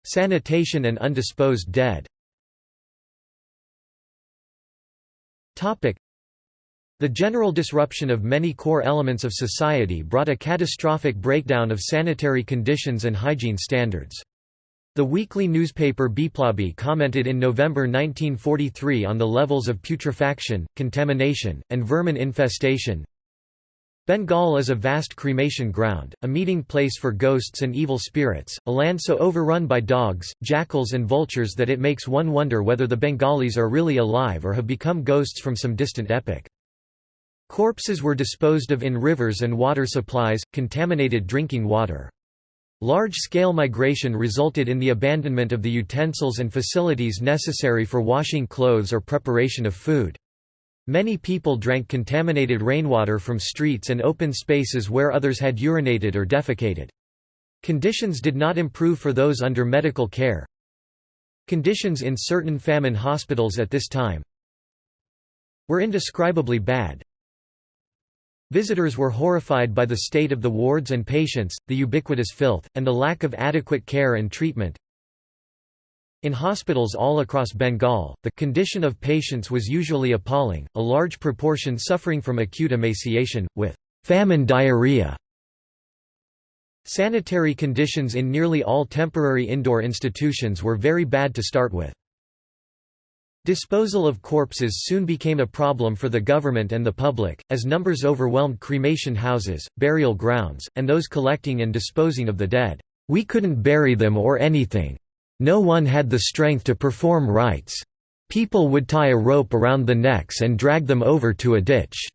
Sanitation and undisposed dead the general disruption of many core elements of society brought a catastrophic breakdown of sanitary conditions and hygiene standards. The weekly newspaper Biplabi commented in November 1943 on the levels of putrefaction, contamination, and vermin infestation. Bengal is a vast cremation ground, a meeting place for ghosts and evil spirits, a land so overrun by dogs, jackals and vultures that it makes one wonder whether the Bengalis are really alive or have become ghosts from some distant epoch. Corpses were disposed of in rivers and water supplies, contaminated drinking water. Large-scale migration resulted in the abandonment of the utensils and facilities necessary for washing clothes or preparation of food. Many people drank contaminated rainwater from streets and open spaces where others had urinated or defecated. Conditions did not improve for those under medical care. Conditions in certain famine hospitals at this time were indescribably bad. Visitors were horrified by the state of the wards and patients, the ubiquitous filth, and the lack of adequate care and treatment. In hospitals all across Bengal, the condition of patients was usually appalling, a large proportion suffering from acute emaciation, with famine diarrhea. Sanitary conditions in nearly all temporary indoor institutions were very bad to start with. Disposal of corpses soon became a problem for the government and the public, as numbers overwhelmed cremation houses, burial grounds, and those collecting and disposing of the dead. We couldn't bury them or anything. No one had the strength to perform rites. People would tie a rope around the necks and drag them over to a ditch.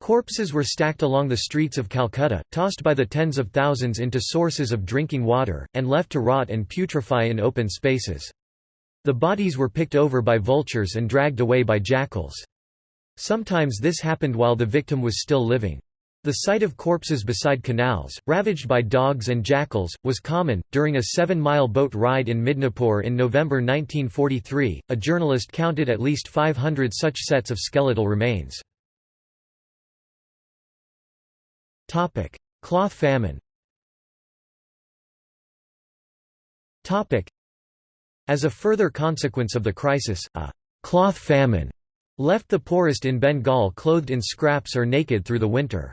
Corpses were stacked along the streets of Calcutta, tossed by the tens of thousands into sources of drinking water, and left to rot and putrefy in open spaces. The bodies were picked over by vultures and dragged away by jackals. Sometimes this happened while the victim was still living. The sight of corpses beside canals, ravaged by dogs and jackals, was common. During a seven mile boat ride in Midnapore in November 1943, a journalist counted at least 500 such sets of skeletal remains. Cloth famine As a further consequence of the crisis, a «cloth famine» left the poorest in Bengal clothed in scraps or naked through the winter.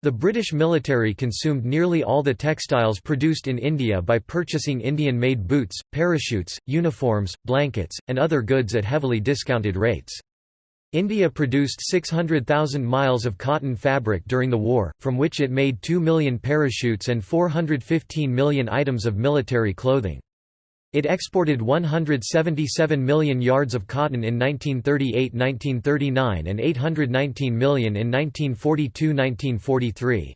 The British military consumed nearly all the textiles produced in India by purchasing Indian-made boots, parachutes, uniforms, blankets, and other goods at heavily discounted rates. India produced 600,000 miles of cotton fabric during the war, from which it made 2 million parachutes and 415 million items of military clothing. It exported 177 million yards of cotton in 1938–1939 and 819 million in 1942–1943.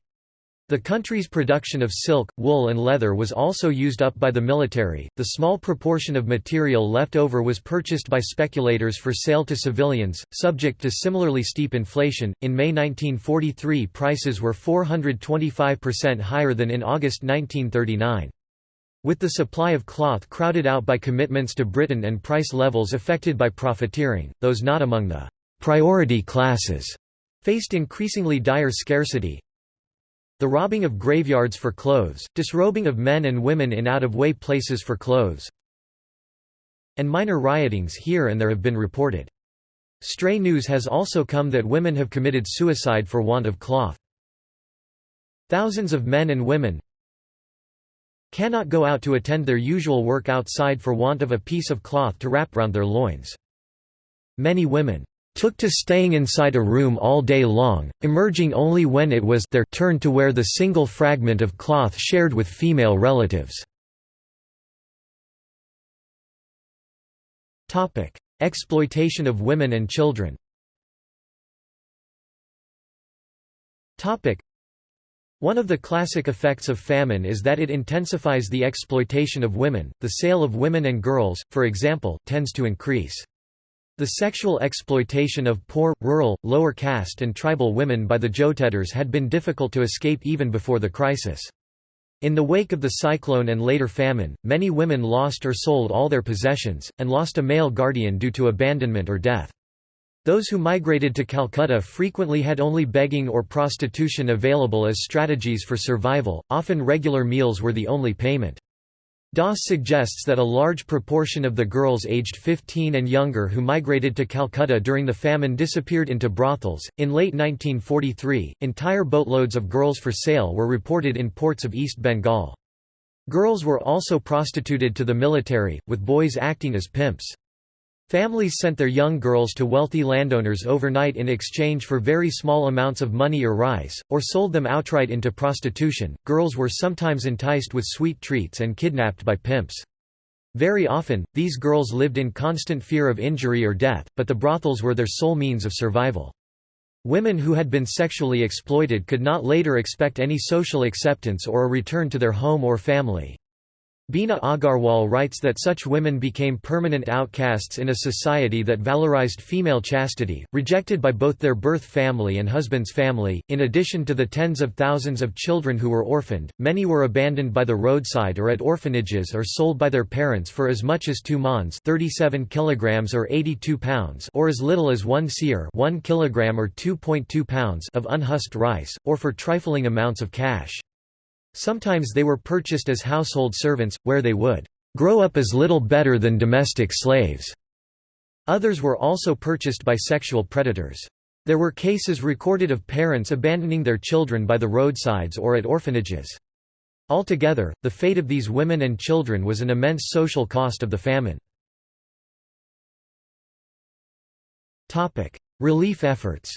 The country's production of silk, wool and leather was also used up by the military. The small proportion of material left over was purchased by speculators for sale to civilians, subject to similarly steep inflation. In May 1943, prices were 425% higher than in August 1939. With the supply of cloth crowded out by commitments to Britain and price levels affected by profiteering, those not among the «priority classes» faced increasingly dire scarcity. The robbing of graveyards for clothes, disrobing of men and women in out-of-way places for clothes, and minor riotings here and there have been reported. Stray news has also come that women have committed suicide for want of cloth. Thousands of men and women, cannot go out to attend their usual work outside for want of a piece of cloth to wrap round their loins. Many women took to staying inside a room all day long, emerging only when it was their turn to wear the single fragment of cloth shared with female relatives. Exploitation of women and children one of the classic effects of famine is that it intensifies the exploitation of women. The sale of women and girls, for example, tends to increase. The sexual exploitation of poor, rural, lower caste and tribal women by the Jotedars had been difficult to escape even before the crisis. In the wake of the cyclone and later famine, many women lost or sold all their possessions, and lost a male guardian due to abandonment or death. Those who migrated to Calcutta frequently had only begging or prostitution available as strategies for survival, often regular meals were the only payment. Doss suggests that a large proportion of the girls aged 15 and younger who migrated to Calcutta during the famine disappeared into brothels. In late 1943, entire boatloads of girls for sale were reported in ports of East Bengal. Girls were also prostituted to the military, with boys acting as pimps. Families sent their young girls to wealthy landowners overnight in exchange for very small amounts of money or rice, or sold them outright into prostitution. Girls were sometimes enticed with sweet treats and kidnapped by pimps. Very often, these girls lived in constant fear of injury or death, but the brothels were their sole means of survival. Women who had been sexually exploited could not later expect any social acceptance or a return to their home or family. Beena Agarwal writes that such women became permanent outcasts in a society that valorized female chastity, rejected by both their birth family and husband's family. In addition to the tens of thousands of children who were orphaned, many were abandoned by the roadside or at orphanages or sold by their parents for as much as 2 maunds, 37 kilograms or 82 pounds, or as little as 1 seer, 1 kilogram or 2.2 pounds of unhusked rice, or for trifling amounts of cash. Sometimes they were purchased as household servants, where they would grow up as little better than domestic slaves. Others were also purchased by sexual predators. There were cases recorded of parents abandoning their children by the roadsides or at orphanages. Altogether, the fate of these women and children was an immense social cost of the famine. Relief efforts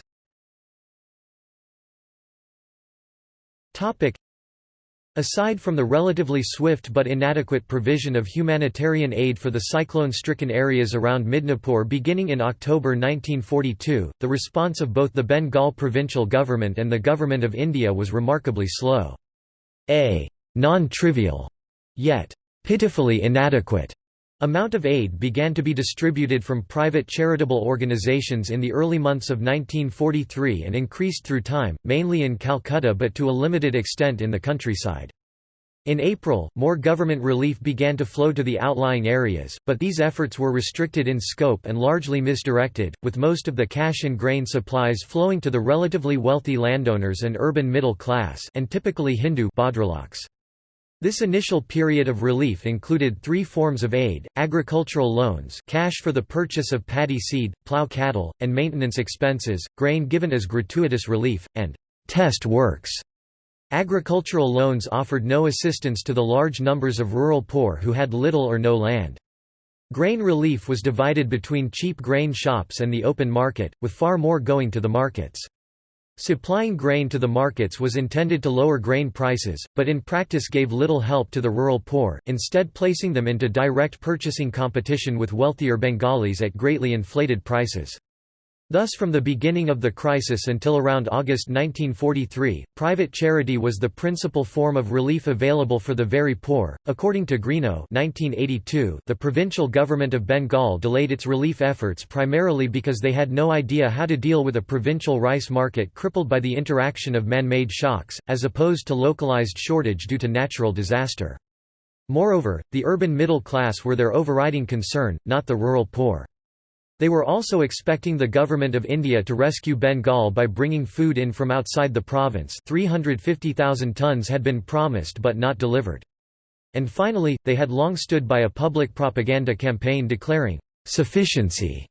Aside from the relatively swift but inadequate provision of humanitarian aid for the cyclone-stricken areas around Midnapore beginning in October 1942, the response of both the Bengal provincial government and the Government of India was remarkably slow. A non-trivial, yet pitifully inadequate Amount of aid began to be distributed from private charitable organizations in the early months of 1943 and increased through time, mainly in Calcutta but to a limited extent in the countryside. In April, more government relief began to flow to the outlying areas, but these efforts were restricted in scope and largely misdirected, with most of the cash and grain supplies flowing to the relatively wealthy landowners and urban middle class and typically Hindu Bhadraloks. This initial period of relief included three forms of aid, agricultural loans cash for the purchase of paddy seed, plough cattle, and maintenance expenses, grain given as gratuitous relief, and «test works». Agricultural loans offered no assistance to the large numbers of rural poor who had little or no land. Grain relief was divided between cheap grain shops and the open market, with far more going to the markets. Supplying grain to the markets was intended to lower grain prices, but in practice gave little help to the rural poor, instead placing them into direct purchasing competition with wealthier Bengalis at greatly inflated prices. Thus from the beginning of the crisis until around August 1943, private charity was the principal form of relief available for the very poor. According to Greenough 1982, the provincial government of Bengal delayed its relief efforts primarily because they had no idea how to deal with a provincial rice market crippled by the interaction of man-made shocks, as opposed to localized shortage due to natural disaster. Moreover, the urban middle class were their overriding concern, not the rural poor. They were also expecting the Government of India to rescue Bengal by bringing food in from outside the province 350,000 tons had been promised but not delivered. And finally, they had long stood by a public propaganda campaign declaring, "...sufficiency."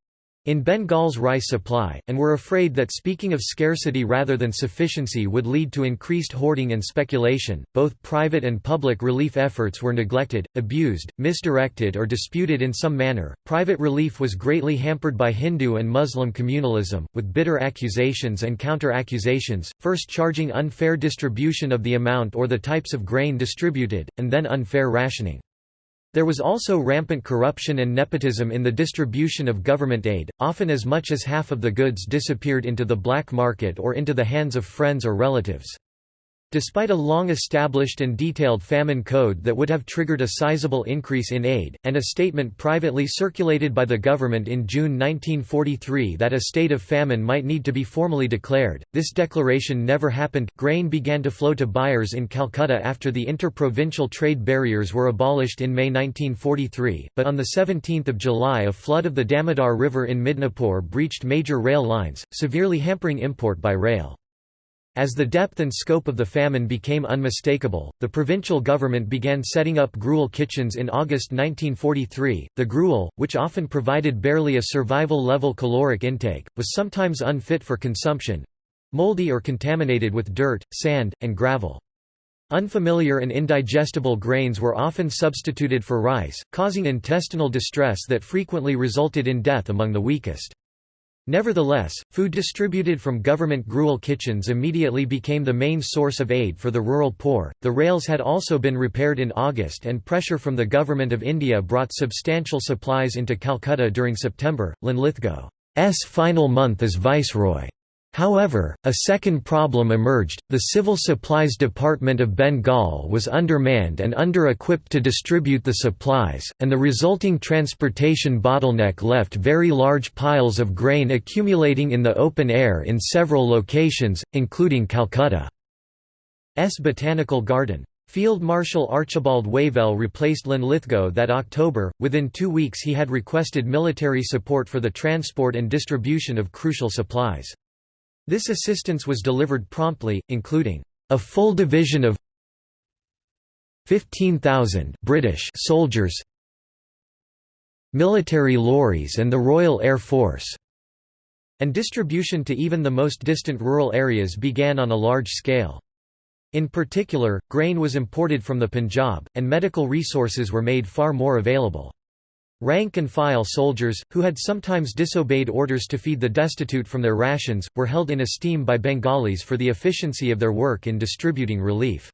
in Bengal's rice supply, and were afraid that speaking of scarcity rather than sufficiency would lead to increased hoarding and speculation. Both private and public relief efforts were neglected, abused, misdirected, or disputed in some manner. Private relief was greatly hampered by Hindu and Muslim communalism, with bitter accusations and counter accusations, first charging unfair distribution of the amount or the types of grain distributed, and then unfair rationing. There was also rampant corruption and nepotism in the distribution of government aid, often as much as half of the goods disappeared into the black market or into the hands of friends or relatives. Despite a long-established and detailed famine code that would have triggered a sizable increase in aid, and a statement privately circulated by the government in June 1943 that a state of famine might need to be formally declared, this declaration never happened. Grain began to flow to buyers in Calcutta after the inter-provincial trade barriers were abolished in May 1943, but on 17 July a flood of the Damodar River in Midnapore breached major rail lines, severely hampering import by rail. As the depth and scope of the famine became unmistakable, the provincial government began setting up gruel kitchens in August 1943. The gruel, which often provided barely a survival level caloric intake, was sometimes unfit for consumption moldy or contaminated with dirt, sand, and gravel. Unfamiliar and indigestible grains were often substituted for rice, causing intestinal distress that frequently resulted in death among the weakest. Nevertheless, food distributed from government gruel kitchens immediately became the main source of aid for the rural poor. The rails had also been repaired in August, and pressure from the Government of India brought substantial supplies into Calcutta during September. Linlithgow's final month as viceroy However, a second problem emerged, the Civil Supplies Department of Bengal was undermanned and under-equipped to distribute the supplies, and the resulting transportation bottleneck left very large piles of grain accumulating in the open air in several locations, including Calcutta's Botanical Garden. Field Marshal Archibald Wavell replaced Linlithgow that October. Within two weeks, he had requested military support for the transport and distribution of crucial supplies. This assistance was delivered promptly, including a full division of 15,000 British soldiers, military lorries and the Royal Air Force, and distribution to even the most distant rural areas began on a large scale. In particular, grain was imported from the Punjab, and medical resources were made far more available. Rank-and-file soldiers, who had sometimes disobeyed orders to feed the destitute from their rations, were held in esteem by Bengalis for the efficiency of their work in distributing relief.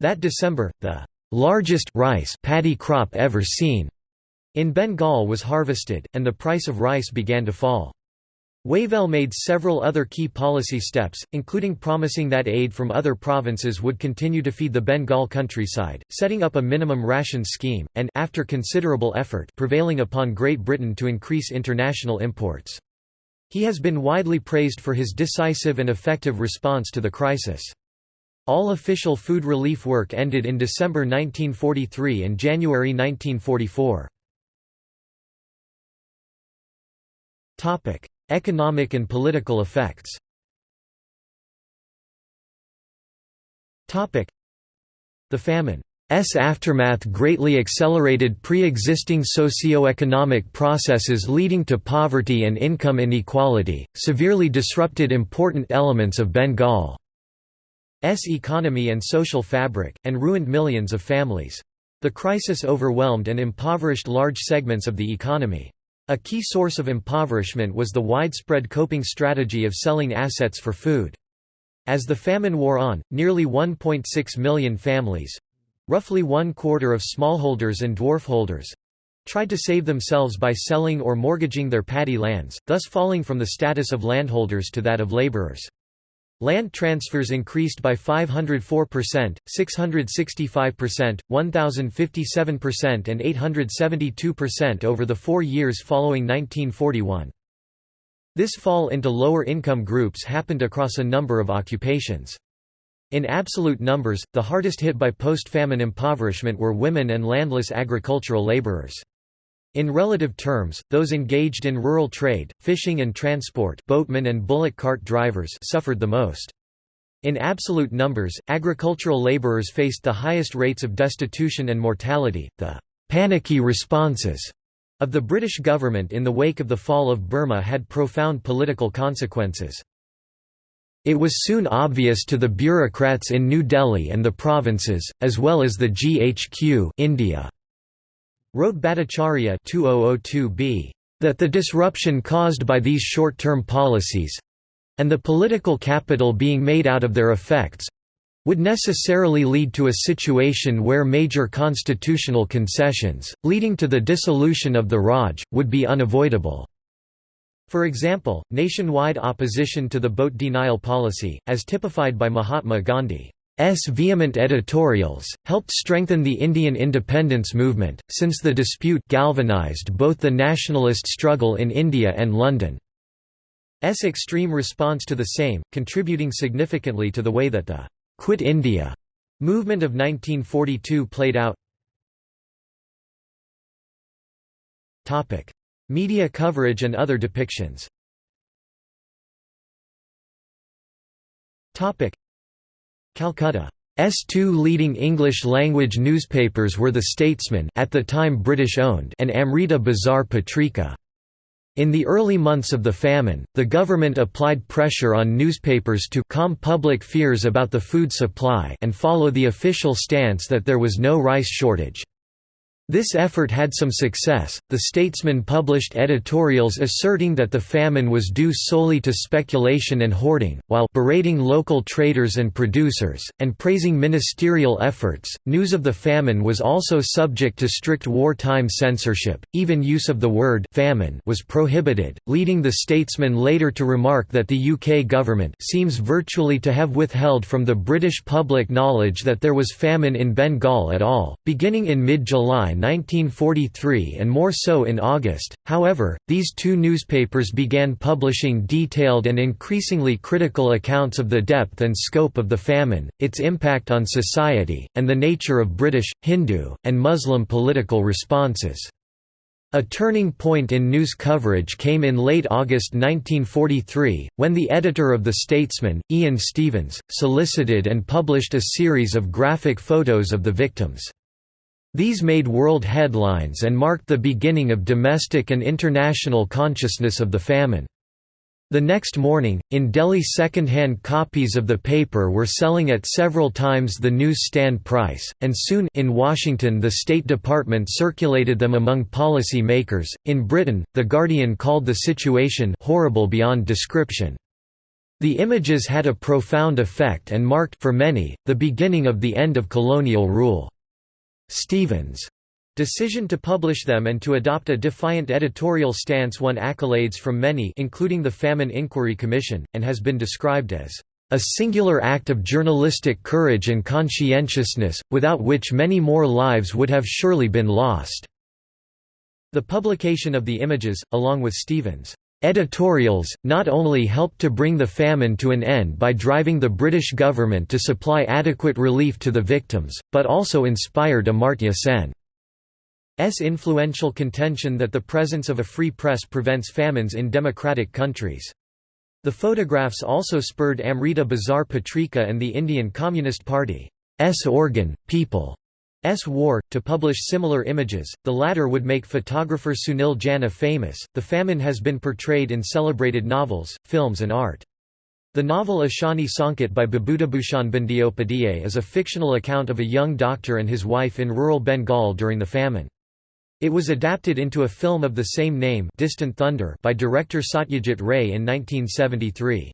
That December, the largest rice paddy crop ever seen in Bengal was harvested, and the price of rice began to fall. Wavell made several other key policy steps, including promising that aid from other provinces would continue to feed the Bengal countryside, setting up a minimum ration scheme, and after considerable effort, prevailing upon Great Britain to increase international imports. He has been widely praised for his decisive and effective response to the crisis. All official food relief work ended in December 1943 and January 1944. Economic and political effects The famine's aftermath greatly accelerated pre-existing socio-economic processes leading to poverty and income inequality, severely disrupted important elements of Bengal's economy and social fabric, and ruined millions of families. The crisis overwhelmed and impoverished large segments of the economy. A key source of impoverishment was the widespread coping strategy of selling assets for food. As the famine wore on, nearly 1.6 million families—roughly one quarter of smallholders and dwarfholders—tried to save themselves by selling or mortgaging their paddy lands, thus falling from the status of landholders to that of laborers. Land transfers increased by 504%, 665%, 1057% and 872% over the four years following 1941. This fall into lower income groups happened across a number of occupations. In absolute numbers, the hardest hit by post-famine impoverishment were women and landless agricultural laborers. In relative terms, those engaged in rural trade, fishing and transport boatmen and bullock cart drivers suffered the most. In absolute numbers, agricultural laborers faced the highest rates of destitution and mortality. The panicky responses of the British government in the wake of the fall of Burma had profound political consequences. It was soon obvious to the bureaucrats in New Delhi and the provinces, as well as the GHQ India Wrote Bhattacharya 2002b, that the disruption caused by these short-term policies—and the political capital being made out of their effects, would necessarily lead to a situation where major constitutional concessions, leading to the dissolution of the Raj, would be unavoidable. For example, nationwide opposition to the boat denial policy, as typified by Mahatma Gandhi, vehement editorials, helped strengthen the Indian independence movement, since the dispute galvanized both the nationalist struggle in India and London's extreme response to the same, contributing significantly to the way that the «Quit India» movement of 1942 played out. Media coverage and other depictions Calcutta's two leading English-language newspapers were The Statesman at the time British-owned and Amrita Bazar Patrika. In the early months of the famine, the government applied pressure on newspapers to calm public fears about the food supply and follow the official stance that there was no rice shortage. This effort had some success. The Statesman published editorials asserting that the famine was due solely to speculation and hoarding, while berating local traders and producers and praising ministerial efforts. News of the famine was also subject to strict wartime censorship. Even use of the word famine was prohibited, leading the Statesman later to remark that the UK government seems virtually to have withheld from the British public knowledge that there was famine in Bengal at all. Beginning in mid-July 1943 and more so in August. However, these two newspapers began publishing detailed and increasingly critical accounts of the depth and scope of the famine, its impact on society, and the nature of British, Hindu, and Muslim political responses. A turning point in news coverage came in late August 1943, when the editor of The Statesman, Ian Stephens, solicited and published a series of graphic photos of the victims. These made world headlines and marked the beginning of domestic and international consciousness of the famine. The next morning, in Delhi second-hand copies of the paper were selling at several times the newsstand price, and soon in Washington the State Department circulated them among policy makers. In Britain, The Guardian called the situation horrible beyond description. The images had a profound effect and marked for many, the beginning of the end of colonial rule. Stephens' decision to publish them and to adopt a defiant editorial stance won accolades from many including the Famine Inquiry Commission, and has been described as a singular act of journalistic courage and conscientiousness, without which many more lives would have surely been lost." The publication of the images, along with Stephens' Editorials, not only helped to bring the famine to an end by driving the British government to supply adequate relief to the victims, but also inspired Amartya Sen. S influential contention that the presence of a free press prevents famines in democratic countries. The photographs also spurred Amrita Bazar Patrika and the Indian Communist Party's organ, People S. War, to publish similar images, the latter would make photographer Sunil Janah famous. The famine has been portrayed in celebrated novels, films, and art. The novel Ashani Sankat by Bibhutibhushan Bandyopadhyay is a fictional account of a young doctor and his wife in rural Bengal during the famine. It was adapted into a film of the same name Distant Thunder by director Satyajit Ray in 1973.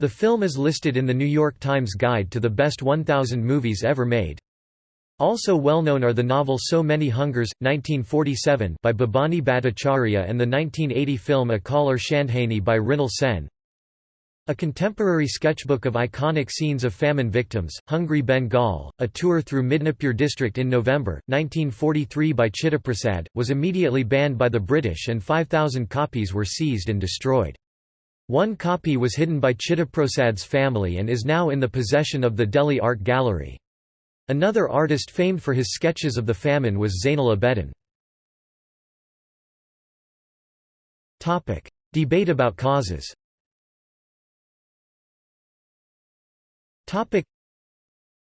The film is listed in the New York Times Guide to the Best 1000 Movies Ever Made. Also well known are the novel So Many Hungers, 1947 by Bhabani Bhattacharya and the 1980 film Akaler Shandhaney by Mrinal Sen. A contemporary sketchbook of iconic scenes of famine victims, Hungry Bengal, a tour through Midnapur district in November, 1943 by Chittaprasad, was immediately banned by the British and 5,000 copies were seized and destroyed. One copy was hidden by Chittaprasad's family and is now in the possession of the Delhi Art Gallery. Another artist famed for his sketches of the famine was Zainul Abedin. Debate about causes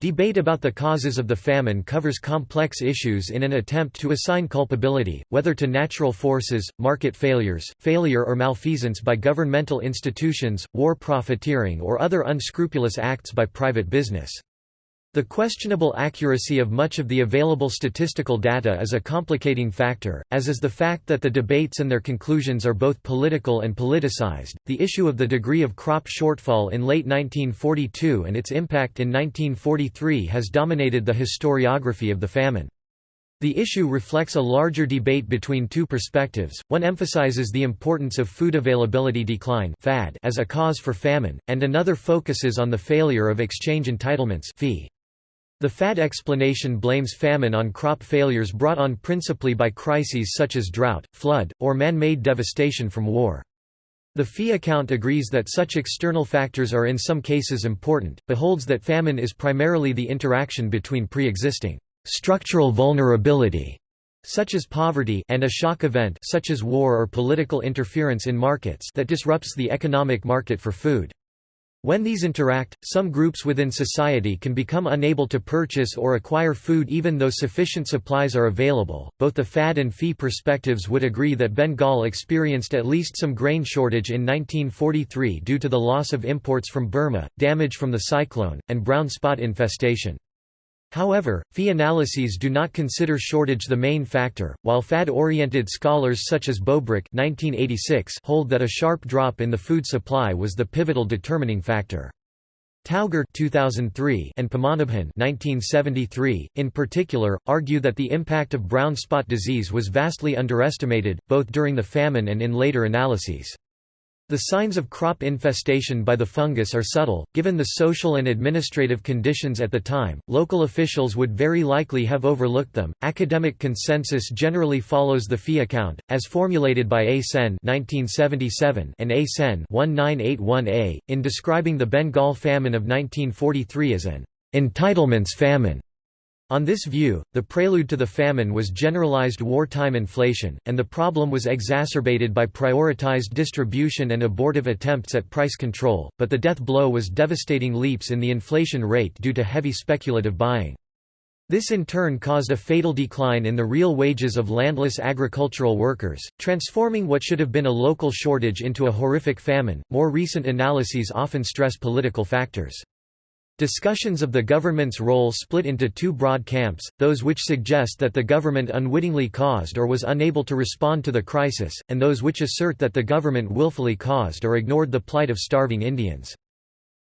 Debate about the causes of the famine covers complex issues in an attempt to assign culpability, whether to natural forces, market failures, failure or malfeasance by governmental institutions, war profiteering or other unscrupulous acts by private business. The questionable accuracy of much of the available statistical data is a complicating factor, as is the fact that the debates and their conclusions are both political and politicized. The issue of the degree of crop shortfall in late 1942 and its impact in 1943 has dominated the historiography of the famine. The issue reflects a larger debate between two perspectives, one emphasizes the importance of food availability decline as a cause for famine, and another focuses on the failure of exchange entitlements fee. The FAD explanation blames famine on crop failures brought on principally by crises such as drought, flood, or man-made devastation from war. The fee account agrees that such external factors are in some cases important, but holds that famine is primarily the interaction between pre-existing structural vulnerability such as poverty and a shock event such as war or political interference in markets that disrupts the economic market for food. When these interact, some groups within society can become unable to purchase or acquire food even though sufficient supplies are available. Both the FAD and FEE perspectives would agree that Bengal experienced at least some grain shortage in 1943 due to the loss of imports from Burma, damage from the cyclone, and brown spot infestation. However, fee analyses do not consider shortage the main factor, while FAD-oriented scholars such as Bowbrick hold that a sharp drop in the food supply was the pivotal determining factor. Tauger 2003 and Padmanabhan 1973, in particular, argue that the impact of brown spot disease was vastly underestimated, both during the famine and in later analyses. The signs of crop infestation by the fungus are subtle. Given the social and administrative conditions at the time, local officials would very likely have overlooked them. Academic consensus generally follows the fee account, as formulated by A. Sen (1977) and A. Sen (1981a) in describing the Bengal famine of 1943 as an entitlements famine. On this view, the prelude to the famine was generalized wartime inflation, and the problem was exacerbated by prioritized distribution and abortive attempts at price control, but the death blow was devastating leaps in the inflation rate due to heavy speculative buying. This in turn caused a fatal decline in the real wages of landless agricultural workers, transforming what should have been a local shortage into a horrific famine. More recent analyses often stress political factors. Discussions of the government's role split into two broad camps, those which suggest that the government unwittingly caused or was unable to respond to the crisis, and those which assert that the government willfully caused or ignored the plight of starving Indians.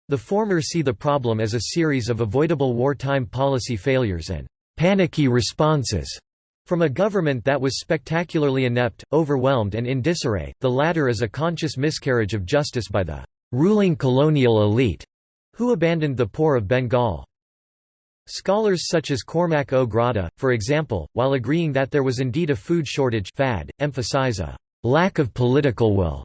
The former see the problem as a series of avoidable wartime policy failures and «panicky responses» From a government that was spectacularly inept, overwhelmed and in disarray, the latter is a conscious miscarriage of justice by the ruling colonial elite, who abandoned the poor of Bengal. Scholars such as Cormac Ó Gráda, for example, while agreeing that there was indeed a food shortage fad, emphasize a lack of political will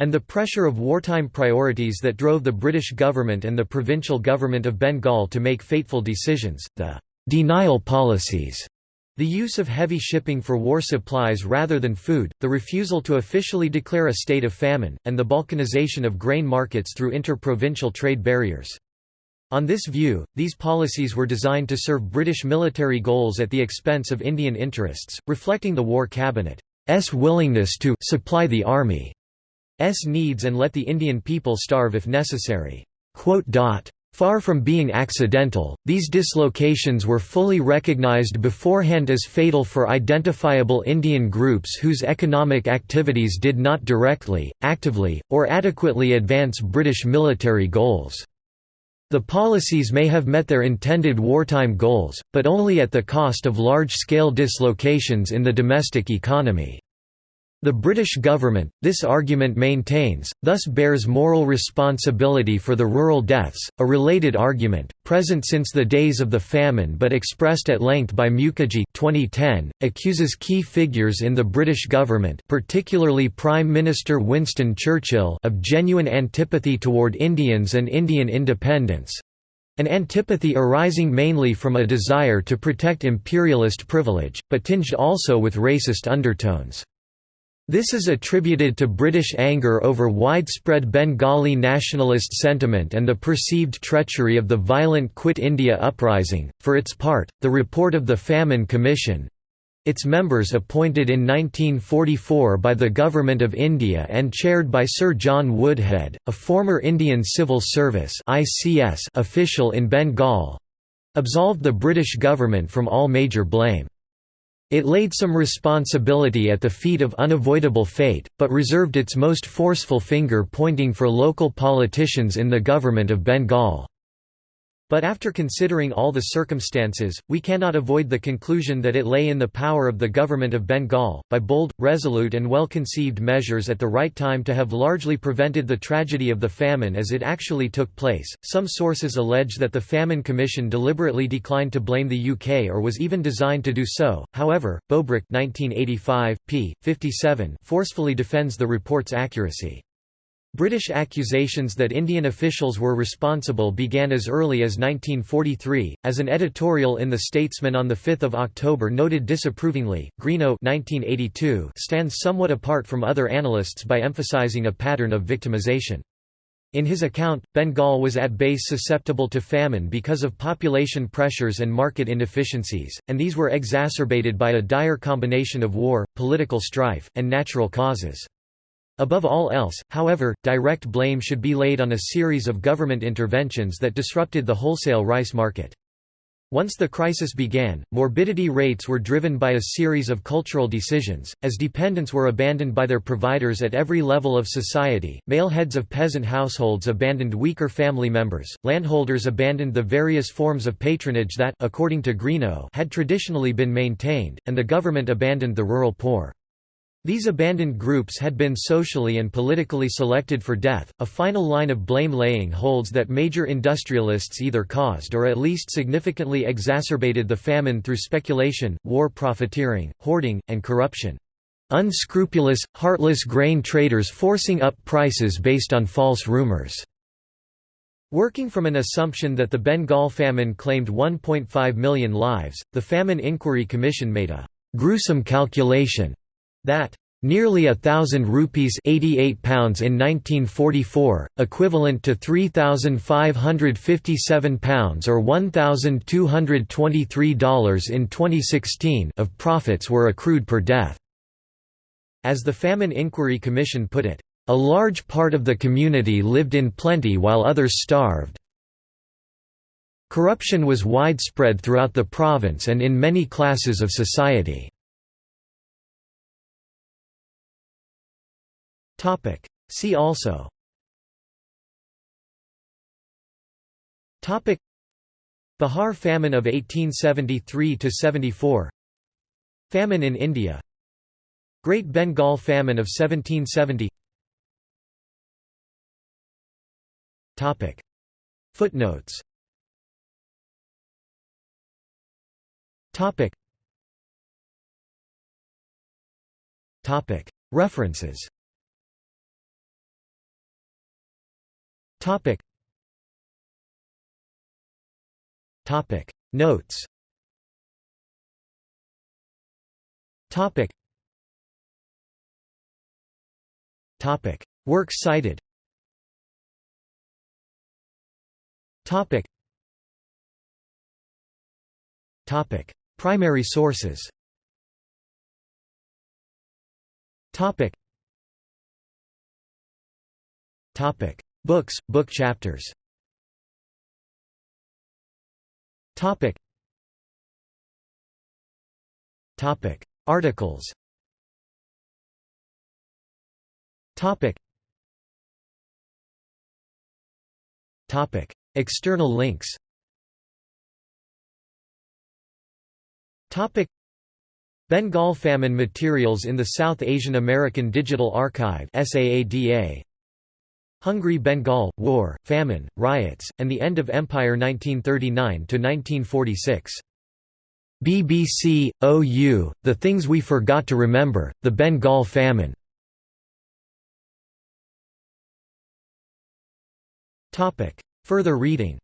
and the pressure of wartime priorities that drove the British government and the provincial government of Bengal to make fateful decisions, the denial policies the use of heavy shipping for war supplies rather than food, the refusal to officially declare a state of famine, and the balkanization of grain markets through interprovincial trade barriers. On this view, these policies were designed to serve British military goals at the expense of Indian interests, reflecting the War Cabinet's willingness to «supply the Army's needs and let the Indian people starve if necessary. Far from being accidental, these dislocations were fully recognized beforehand as fatal for identifiable Indian groups whose economic activities did not directly, actively, or adequately advance British military goals. The policies may have met their intended wartime goals, but only at the cost of large-scale dislocations in the domestic economy. The British government, this argument maintains, thus bears moral responsibility for the rural deaths, a related argument, present since the days of the famine but expressed at length by Mukerjee 2010, accuses key figures in the British government particularly Prime Minister Winston Churchill of genuine antipathy toward Indians and Indian independence—an antipathy arising mainly from a desire to protect imperialist privilege, but tinged also with racist undertones. This is attributed to British anger over widespread Bengali nationalist sentiment and the perceived treachery of the violent Quit India uprising. For its part, the report of the Famine Commission its members appointed in 1944 by the Government of India and chaired by Sir John Woodhead, a former Indian Civil Service official in Bengal absolved the British government from all major blame. It laid some responsibility at the feet of unavoidable fate, but reserved its most forceful finger pointing for local politicians in the government of Bengal. But after considering all the circumstances, we cannot avoid the conclusion that it lay in the power of the government of Bengal, by bold, resolute and well-conceived measures at the right time to have largely prevented the tragedy of the famine as it actually took place. Some sources allege that the Famine Commission deliberately declined to blame the UK or was even designed to do so. However, Bowbrick 1985, p. 57 forcefully defends the report's accuracy. British accusations that Indian officials were responsible began as early as 1943, as an editorial in The Statesman on 5 October noted disapprovingly. Greenough 1982 stands somewhat apart from other analysts by emphasising a pattern of victimization. In his account, Bengal was at base susceptible to famine because of population pressures and market inefficiencies, and these were exacerbated by a dire combination of war, political strife, and natural causes. Above all else, however, direct blame should be laid on a series of government interventions that disrupted the wholesale rice market. Once the crisis began, morbidity rates were driven by a series of cultural decisions, as dependents were abandoned by their providers at every level of society, male heads of peasant households abandoned weaker family members, landholders abandoned the various forms of patronage that according to Greenough had traditionally been maintained, and the government abandoned the rural poor. These abandoned groups had been socially and politically selected for death. A final line of blame laying holds that major industrialists either caused or at least significantly exacerbated the famine through speculation, war profiteering, hoarding, and corruption. Unscrupulous, heartless grain traders forcing up prices based on false rumors. Working from an assumption that the Bengal famine claimed 1.5 million lives, the Famine Inquiry Commission made a gruesome calculation that nearly a thousand rupees 88 pounds in 1944, equivalent to 3,557 pounds or $1,223 in 2016 of profits were accrued per death. As the Famine Inquiry Commission put it, "...a large part of the community lived in plenty while others starved." Corruption was widespread throughout the province and in many classes of society. Topic. See also Topic Bihar famine of 1873–74 Famine in India Great Bengal Famine of 1770 Topic. Footnotes Topic. Topic. References Notes Topic. Topic. Works cited Topic. Topic. Primary sources Topic. Topic. Books, book chapters. Topic. Topic. Articles. Topic. Topic. External links. Topic. Bengal famine materials in the South Asian American Digital Archive SAADA Hungry Bengal War Famine Riots and the End of Empire 1939 to 1946 BBC, OU, The Things We Forgot to Remember, The Bengal Famine. Further reading